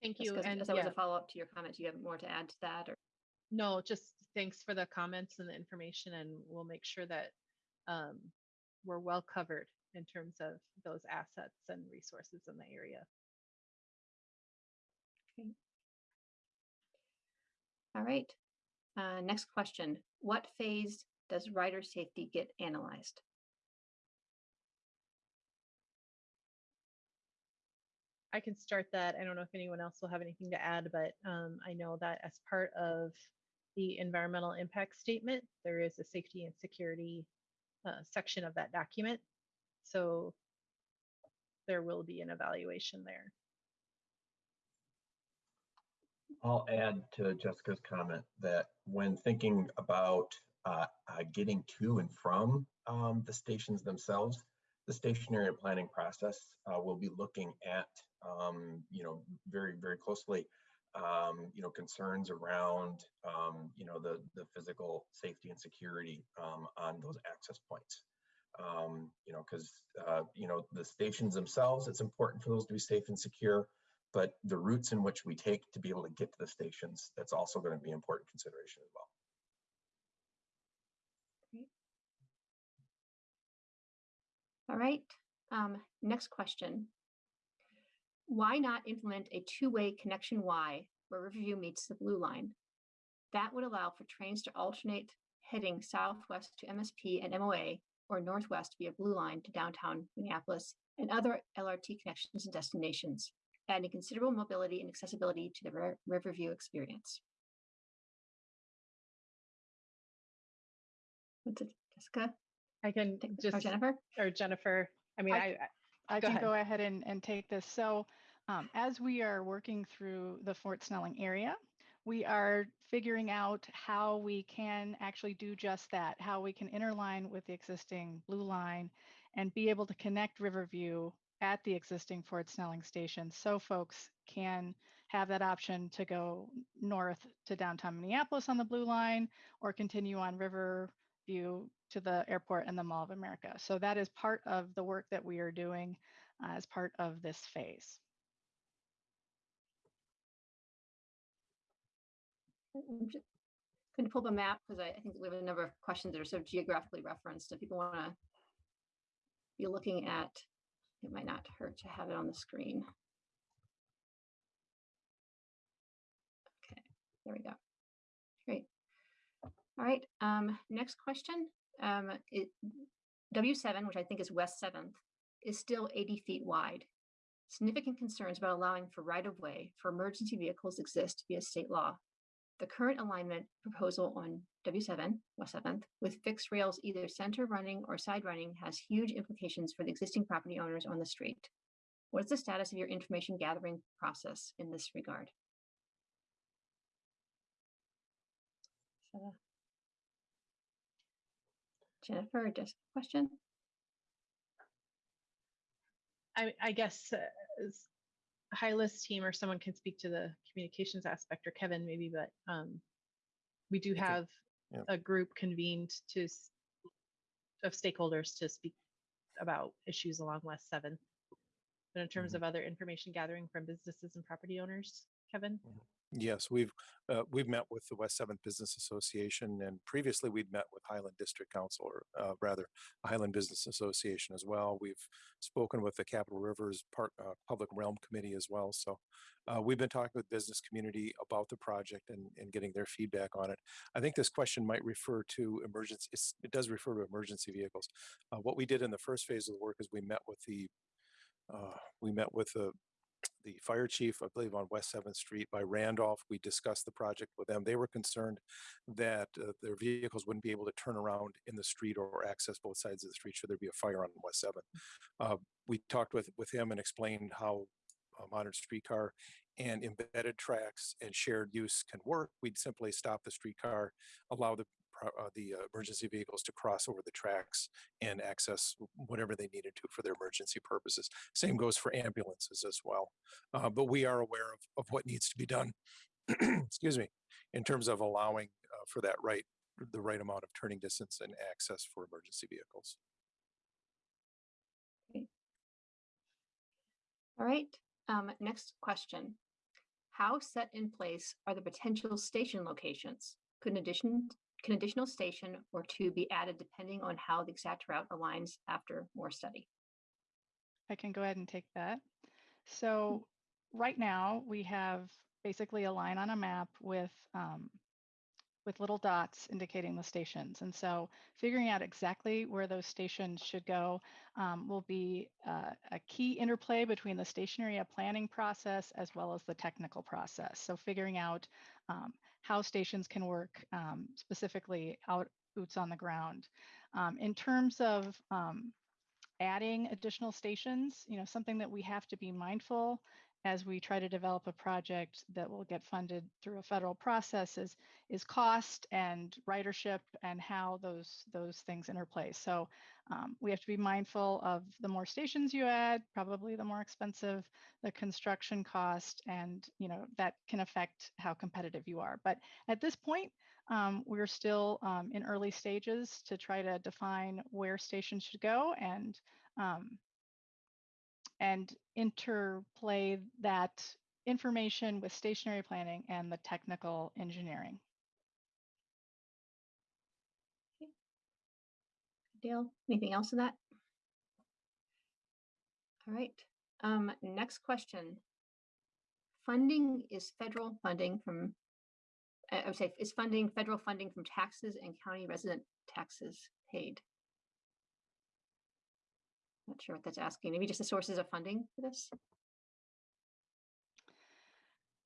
Thank you. And as that was a follow-up to your comment, do you have more to add to that or? no, just thanks for the comments and the information, and we'll make sure that um, we're well covered in terms of those assets and resources in the area. Okay. All right. Uh, next question. What phase does rider safety get analyzed? I can start that. I don't know if anyone else will have anything to add, but um, I know that as part of the environmental impact statement, there is a safety and security uh, section of that document. So there will be an evaluation there. I'll add to Jessica's comment that when thinking about uh, uh, getting to and from um, the stations themselves, the station area planning process uh, will be looking at, um, you know, very, very closely, um, you know, concerns around, um, you know, the, the physical safety and security um, on those access points. Um, you know, because, uh, you know, the stations themselves, it's important for those to be safe and secure but the routes in which we take to be able to get to the stations, that's also going to be important consideration as well. All right. Um, next question. Why not implement a two-way connection Y where Riverview meets the blue line? That would allow for trains to alternate heading southwest to MSP and MOA or northwest via blue line to downtown Minneapolis and other LRT connections and destinations, adding considerable mobility and accessibility to the Riverview experience. What's it, Jessica? I can just Or Jennifer? or Jennifer. I mean, I- I, I Go can ahead. go ahead and, and take this. So um, as we are working through the Fort Snelling area, we are figuring out how we can actually do just that, how we can interline with the existing blue line and be able to connect Riverview at the existing Fort Snelling station so folks can have that option to go north to downtown Minneapolis on the Blue Line or continue on Riverview to the airport and the Mall of America. So that is part of the work that we are doing uh, as part of this phase. To pull up map because I I think we have a number of questions that are sort of geographically referenced. If people want to be looking at, it might not hurt to have it on the screen. Okay, there we go. Great. All right, um, next question. Um, it, W7, which I think is West 7th, is still 80 feet wide. Significant concerns about allowing for right-of-way for emergency vehicles exist via state law. The current alignment proposal on W7, West 7th, with fixed rails either center running or side running has huge implications for the existing property owners on the street. What is the status of your information gathering process in this regard? Jennifer, just a question? I, I guess uh, as Hyla's team or someone can speak to the communications aspect or Kevin maybe, but um, we do Okay. have Yeah. a group convened to of stakeholders to speak about issues along West Seventh. But in terms Mhm. of other information gathering from businesses and property owners, Kevin? Yes, we've, uh, we've met with the West Seventh Business Association and previously we'd met with Highland District Council or, uh, rather Highland Business Association as well. We've spoken with the Capital Rivers Park, uh, Public Realm Committee as well. So, uh, we've been talking with business community about the project and, and getting their feedback on it. I think this question might refer to emergency, it does refer to emergency vehicles. Uh, what we did in the first phase of the work is we met with the, uh, we met with the the fire chief, I believe on West Seventh Street by Randolph. We discussed the project with them. They were concerned that uh, their vehicles wouldn't be able to turn around in the street or access both sides of the street should there be a fire on West Seventh. Uh, we talked with with him and explained how a modern streetcar and embedded tracks and shared use can work. We'd simply stop the streetcar, allow the uh, the uh, emergency vehicles to cross over the tracks and access whatever they needed to for their emergency purposes. Same goes for ambulances as well. Uh, but we are aware of, of what needs to be done, excuse me, in terms of allowing uh, for that right, the right amount of turning distance and access for emergency vehicles. All right, um, next question. How set in place are the potential station locations? Could an addition, can additional station or two be added depending on how the exact route aligns after more study? I can go ahead and take that. So right now we have basically a line on a map with um, with little dots indicating the stations. And so figuring out exactly where those stations should go um, will be uh, a key interplay between the station area planning process as well as the technical process. So figuring out um, how stations can work um, specifically out boots on the ground. Um, in terms of um, adding additional stations, you know, something that we have to be mindful as we try to develop a project that will get funded through a federal process is, is cost and ridership and how those, those things interplay. So um, we have to be mindful of the more stations you add, probably the more expensive the construction cost, and you know that can affect how competitive you are. But at this point, um, we're still um, in early stages to try to define where stations should go and um, and interplay that information with station area planning and the technical engineering. Dale, anything else in that? All right, um, next question. Funding is federal funding from, I would say, is funding federal funding from taxes and county resident taxes paid? Not sure what that's asking. Maybe just the sources of funding for this?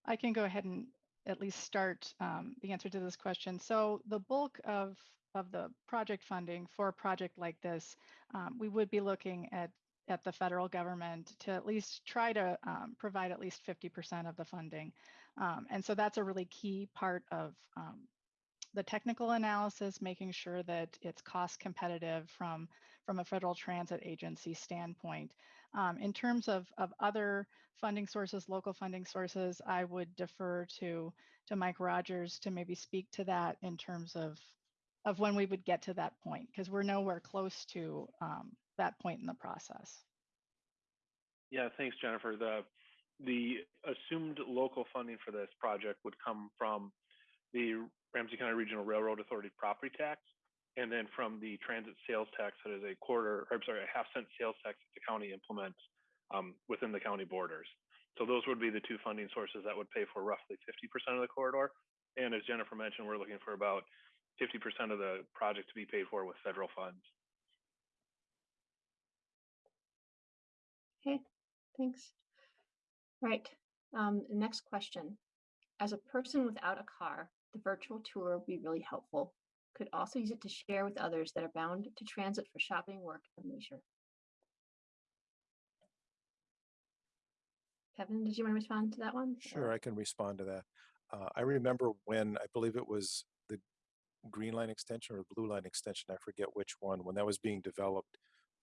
I can go ahead and at least start um, the answer to this question. So the bulk of, of the project funding for a project like this, um, we would be looking at, at the federal government to at least try to um, provide at least 50% of the funding. Um, and so that's a really key part of um, the technical analysis, making sure that it's cost competitive from, from a federal transit agency standpoint. Um, in terms of, of other funding sources, local funding sources, I would defer to, to Mike Rogers to maybe speak to that in terms of, of when we would get to that point, because we're nowhere close to um, that point in the process. Yeah, thanks, Jennifer. The the assumed local funding for this project would come from the Ramsey County Regional Railroad Authority property tax, and then from the transit sales tax that is a quarter, or I'm sorry, a half cent sales tax that the county implements um, within the county borders. So those would be the two funding sources that would pay for roughly 50% of the corridor. And as Jennifer mentioned, we're looking for about 50% of the project to be paid for with federal funds. Okay, thanks. Right, um, next question. As a person without a car, the virtual tour would be really helpful. Could also use it to share with others that are bound to transit for shopping, work, and leisure. Kevin, did you want to respond to that one? Sure, I can respond to that. Uh, I remember when, I believe it was the Green Line extension or Blue Line extension, I forget which one, when that was being developed,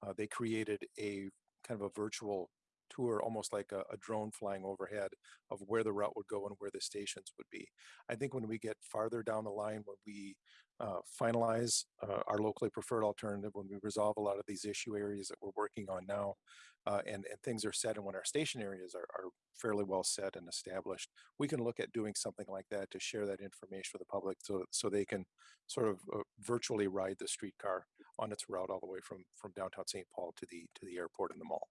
uh, they created a kind of a virtual tour, almost like a, a drone flying overhead of where the route would go and where the stations would be. I think when we get farther down the line, when we uh, finalize uh, our locally preferred alternative, when we resolve a lot of these issue areas that we're working on now, uh, and, and things are set, and when our station areas are, are fairly well set and established, we can look at doing something like that to share that information with the public so, so they can sort of uh, virtually ride the streetcar on its route all the way from, from downtown St. Paul to the, to the airport and the mall.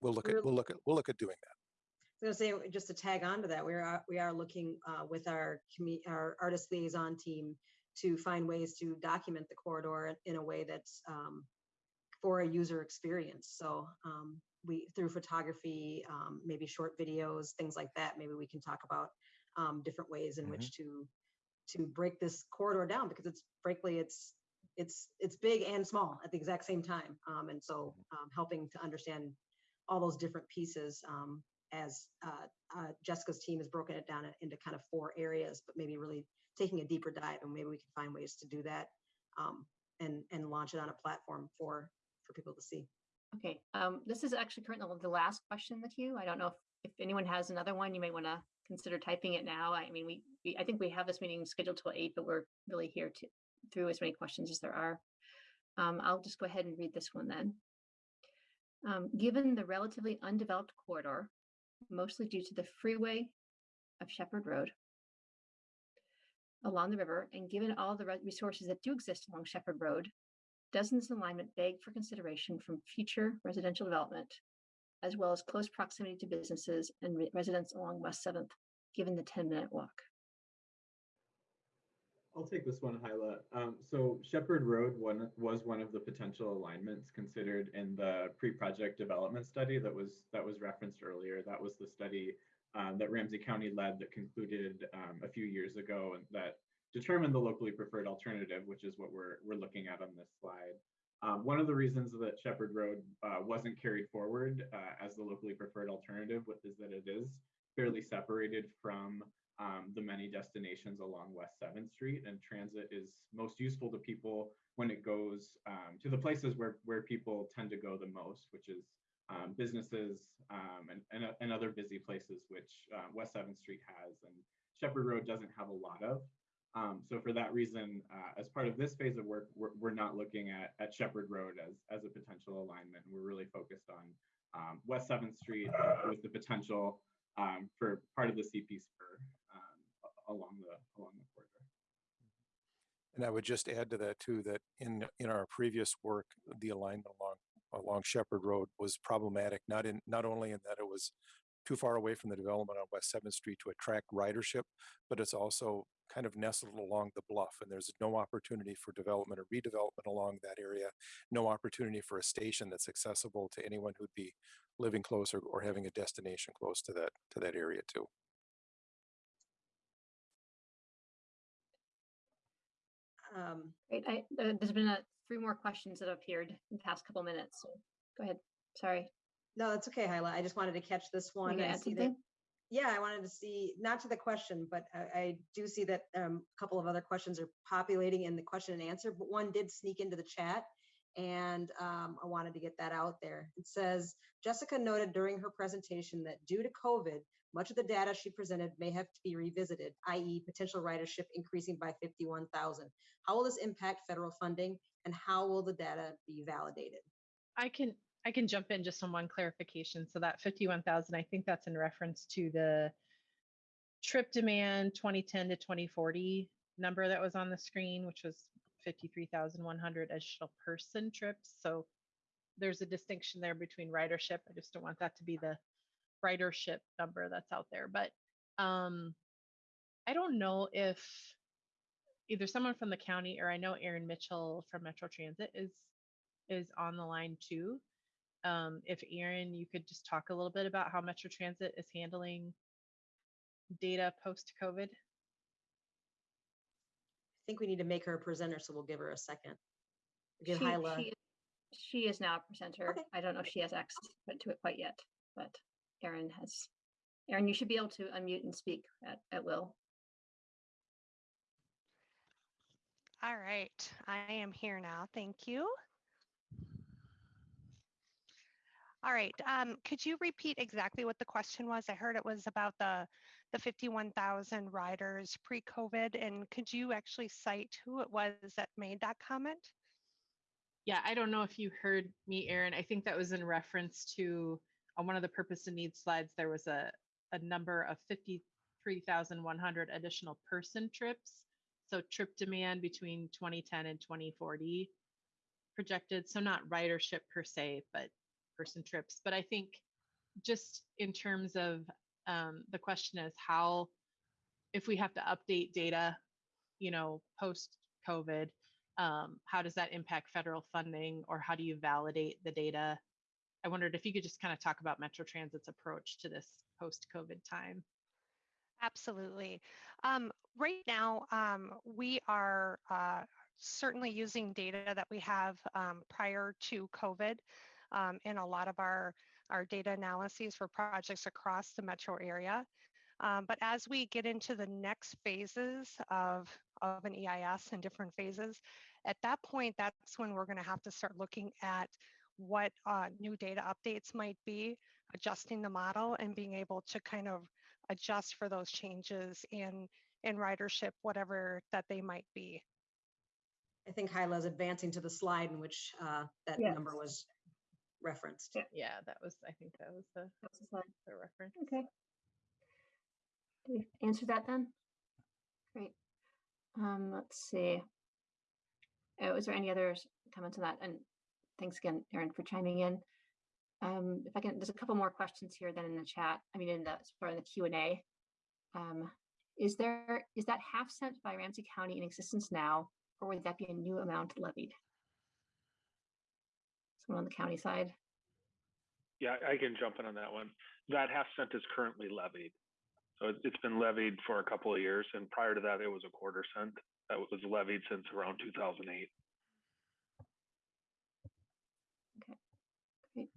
We'll look at, we'll look at, we'll look at doing that. I was gonna say, just to tag on to that, we are, we are looking uh, with our commu, our artist liaison team to find ways to document the corridor in a way that's um, for a user experience. So um, we, through photography, um, maybe short videos, things like that, maybe we can talk about um, different ways in which to, to break this corridor down because it's frankly, it's, it's, it's big and small at the exact same time. Um, And so um, helping to understand all those different pieces um, as uh, uh, Jessica's team has broken it down into kind of four areas, but maybe really taking a deeper dive and maybe we can find ways to do that um, and and launch it on a platform for for people to see. Okay, um, this is actually currently the last question in the queue. I don't know if, if anyone has another one, you may want to consider typing it now. I mean, we, we, I think we have this meeting scheduled till eight, but we're really here to, through as many questions as there are. Um, I'll just go ahead and read this one then. Um, given the relatively undeveloped corridor, mostly due to the freeway of Shepard Road along the river, and given all the resources that do exist along Shepard Road, doesn't this alignment beg for consideration from future residential development, as well as close proximity to businesses and re- residents along West Seventh, given the ten-minute walk? I'll take this one, Hyla. Um, so Shepard Road one was one of the potential alignments considered in the pre-project development study that was that was referenced earlier. That was the study um, that Ramsey County led that concluded um, a few years ago and that determined the locally preferred alternative, which is what we're we're looking at on this slide. Um, one of the reasons that Shepard Road uh, wasn't carried forward uh, as the locally preferred alternative is that it is fairly separated from um, the many destinations along West 7th Street, and transit is most useful to people when it goes um, to the places where, where people tend to go the most, which is um, businesses um, and, and, and other busy places, which uh, West 7th Street has, and Shepard Road doesn't have a lot of. Um, so for that reason, uh, as part of this phase of work, we're, we're not looking at, at Shepard Road as, as a potential alignment. We're really focused on um, West 7th Street with the potential for part of the CP spur along the along the corridor. And I would just add to that too, that in, in our previous work, the alignment along, along Shepard Road was problematic, not in, not only in that it was too far away from the development on West Seventh Street to attract ridership, but it's also kind of nestled along the bluff and there's no opportunity for development or redevelopment along that area. No opportunity for a station that's accessible to anyone who'd be living close or, or having a destination close to that, to that area too. Um, Great, I, uh, there's been a, three more questions that have appeared in the past couple minutes, so go ahead, sorry. no, that's okay, Hyla. I just wanted to catch this one. I see that- yeah, I wanted to see, not to the question, but I, I do see that um, a couple of other questions are populating in the question and answer, but one did sneak into the chat. And um, I wanted to get that out there. It says, Jessica noted during her presentation that due to COVID, much of the data she presented may have to be revisited, i.e. potential ridership increasing by 51,000. How will this impact federal funding and how will the data be validated? I can I can jump in just on one clarification. So that 51,000, I think that's in reference to the trip demand 2010 to 2040 number that was on the screen, which was 53,100 additional person trips. So there's a distinction there between ridership. I just don't want that to be the ridership number that's out there. But um, I don't know if either someone from the county or I know Erin Mitchell from Metro Transit is is on the line too. Um, if Erin, you could just talk a little bit about how Metro Transit is handling data post COVID. I think we need to make her a presenter, so we'll give her a second. Give She, Hyla. she, she is now a presenter. Okay. I don't know if she has access to it quite yet, but Erin has. Erin, you should be able to unmute and speak at, at will. All right, I am here now. Thank you. All right, um, could you repeat exactly what the question was? I heard it was about the the 51,000 riders pre-COVID, and could you actually cite who it was that made that comment? Yeah, I don't know if you heard me, Erin. I think that was in reference to on one of the purpose and needs slides, there was a, a number of 53,100 additional person trips. So trip demand between 2010 and 2040 projected. So not ridership per se, but person trips. But I think just in terms of um, the question is how, if we have to update data, you know, post COVID, um, how does that impact federal funding or how do you validate the data? I wondered if you could just kind of talk about Metro Transit's approach to this post COVID time. Absolutely. Um, right now, um, we are uh, certainly using data that we have um, prior to COVID um, in a lot of our, our data analyses for projects across the metro area. Um, but as we get into the next phases of, of an EIS and different phases, at that point, that's when we're going to have to start looking at what uh, new data updates might be, adjusting the model and being able to kind of adjust for those changes in, in ridership, whatever that they might be. I think Hyla is advancing to the slide in which uh, that Yes. number was referenced. Yeah, that was, I think that was the, That's the slide. the reference. Okay. Did we answer that then? Great. Um, let's see. Uh, was there any other comments on that? And thanks again, Erin, for chiming in. Um, if I can, there's a couple more questions here than in the chat. I mean, in the, sorry, in the Q and A. Um, is there, is that half cent by Ramsey County in existence now, or would that be a new amount levied? Someone on the county side? Yeah, I can jump in on that one. That half cent is currently levied. So it- it's been levied for a couple of years, and prior to that, it was a quarter cent that was levied since around 2008. Great.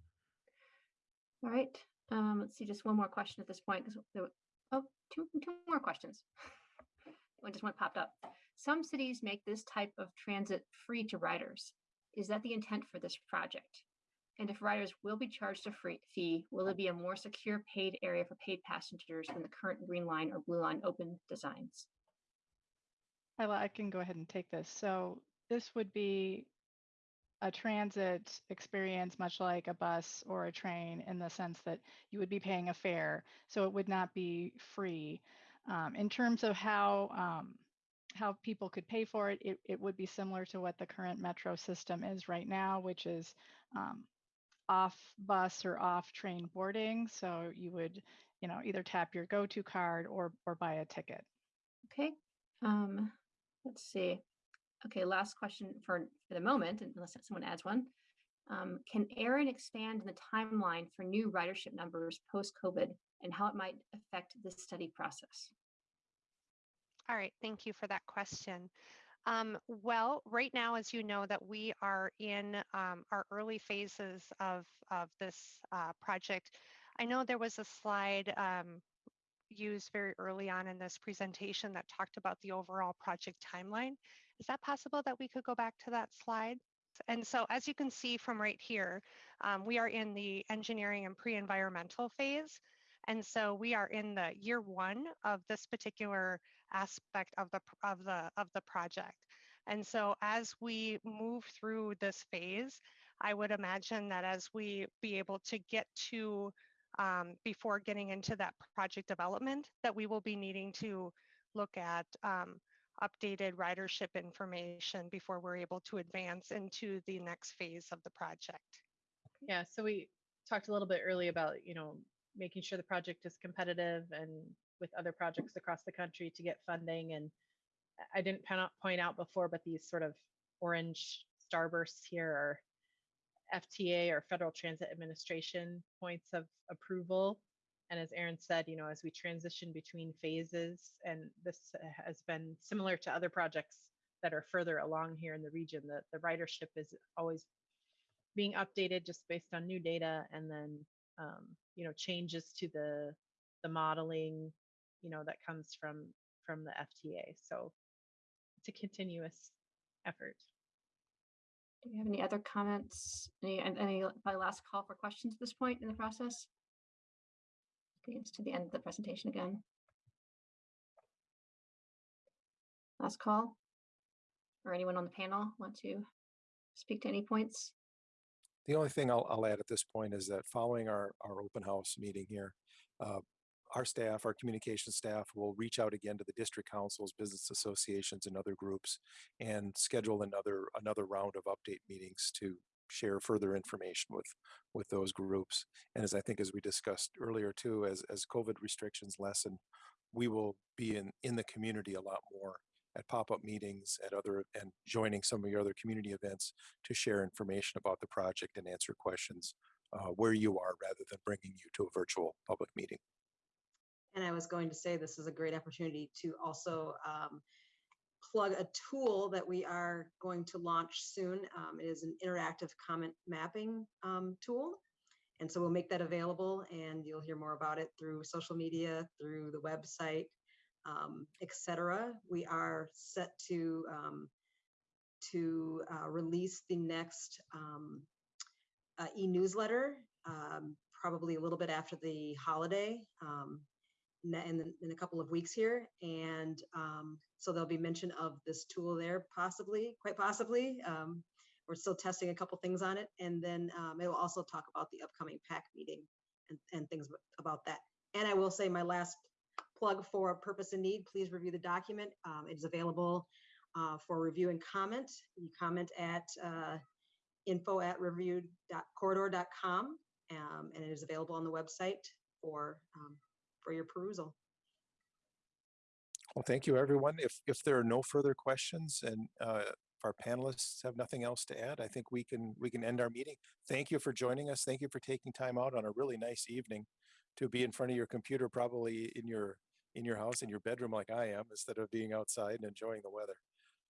All right, um, let's see, just one more question at this point, because oh, two, two more questions. One just one popped up. Some cities make this type of transit free to riders. Is that the intent for this project? And if riders will be charged a free fee, will it be a more secure paid area for paid passengers than the current green line or blue line open designs? I can go ahead and take this. So this would be a transit experience, much like a bus or a train, in the sense that you would be paying a fare. So it would not be free. Um, in terms of how um, how people could pay for it, it, it would be similar to what the current metro system is right now, which is um, off bus or off train boarding. So you would, you know, either tap your go-to card or or buy a ticket. Okay, um, let's see. Okay, last question for, for the moment, unless someone adds one. Um, can Erin expand the timeline for new ridership numbers post-COVID and how it might affect this study process? All right, thank you for that question. Um, well, right now, as you know, that we are in um, our early phases of, of this uh, project. I know there was a slide um, used very early on in this presentation that talked about the overall project timeline. Is that possible that we could go back to that slide? And so as you can see from right here, um, we are in the engineering and pre-environmental phase. And so we are in the year one of this particular aspect of the, of the, of the project. And so as we move through this phase, I would imagine that as we be able to get to, um, before getting into that project development, that we will be needing to look at um, updated ridership information before we're able to advance into the next phase of the project. Yeah, so we talked a little bit early about, you know, making sure the project is competitive and with other projects across the country to get funding. And I didn't point out, before, but these sort of orange starbursts here are FTA or Federal Transit Administration points of approval. And as Erin said, you know, as we transition between phases, and this has been similar to other projects that are further along here in the region, the, the ridership is always being updated just based on new data and then, um, you know, changes to the, the modeling, you know, that comes from, from the FTA. So it's a continuous effort. Do you have any other comments? Any, and any, my last call for questions at this point in the process? Getting to the end of the presentation again. Last call? Or anyone on the panel want to speak to any points? The only thing I'll, I'll add at this point is that following our, our open house meeting here, uh, our staff, our communication staff will reach out again to the district councils, business associations and other groups and schedule another, another round of update meetings to share further information with, with those groups. And as I think, as we discussed earlier too, as, as COVID restrictions lessen, we will be in, in the community a lot more at pop-up meetings at other and joining some of your other community events to share information about the project and answer questions uh, where you are rather than bringing you to a virtual public meeting. And I was going to say, this is a great opportunity to also um, plug a tool that we are going to launch soon. Um, it is an interactive comment mapping um, tool. And so we'll make that available and you'll hear more about it through social media, through the website, um, etc. We are set to um, to uh, release the next um, uh, e-newsletter, um, probably a little bit after the holiday, in, in, a couple of weeks here. And um, so there'll be mention of this tool there, possibly, quite possibly. Um, we're still testing a couple things on it. And then um, it will also talk about the upcoming PAC meeting and, and things about that. And I will say my last plug for Purpose and Need, please review the document. Um, it is available uh, for review and comment. You comment at uh, info at riverview.corridor.com um, and it is available on the website for um, for your perusal. Well, thank you, everyone. If, if there are no further questions and uh, our panelists have nothing else to add, I think we can we can end our meeting. Thank you for joining us. Thank you for taking time out on a really nice evening to be in front of your computer, probably in your in your house, in your bedroom like I am, instead of being outside and enjoying the weather.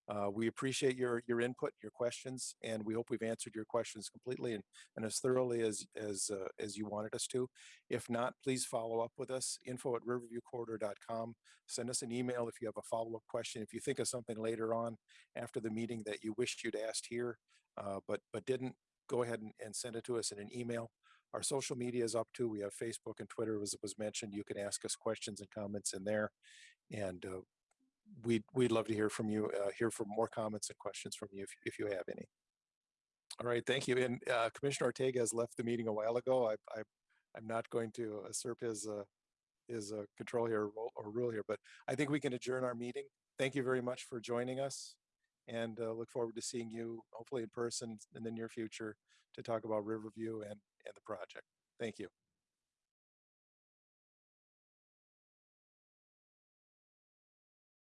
Uh, we appreciate your your input, your questions, and we hope we've answered your questions completely and, and as thoroughly as as uh, as you wanted us to. If not, please follow up with us. Info at riverviewcorridor.com. Send us an email if you have a follow-up question. If you think of something later on after the meeting that you wished you'd asked here, uh, but but didn't, go ahead and, and send it to us in an email. Our social media is up too. We have Facebook and Twitter, as was mentioned. You can ask us questions and comments in there. And uh, we'd, we'd love to hear from you, uh, hear from more comments and questions from you if, if you have any. All right, thank you. And uh, Commissioner Ortega has left the meeting a while ago. I, I, I'm not going to usurp his, uh, his uh, control here or rule, or rule here, but I think we can adjourn our meeting. Thank you very much for joining us and uh, look forward to seeing you hopefully in person in the near future to talk about Riverview and, and the project. Thank you.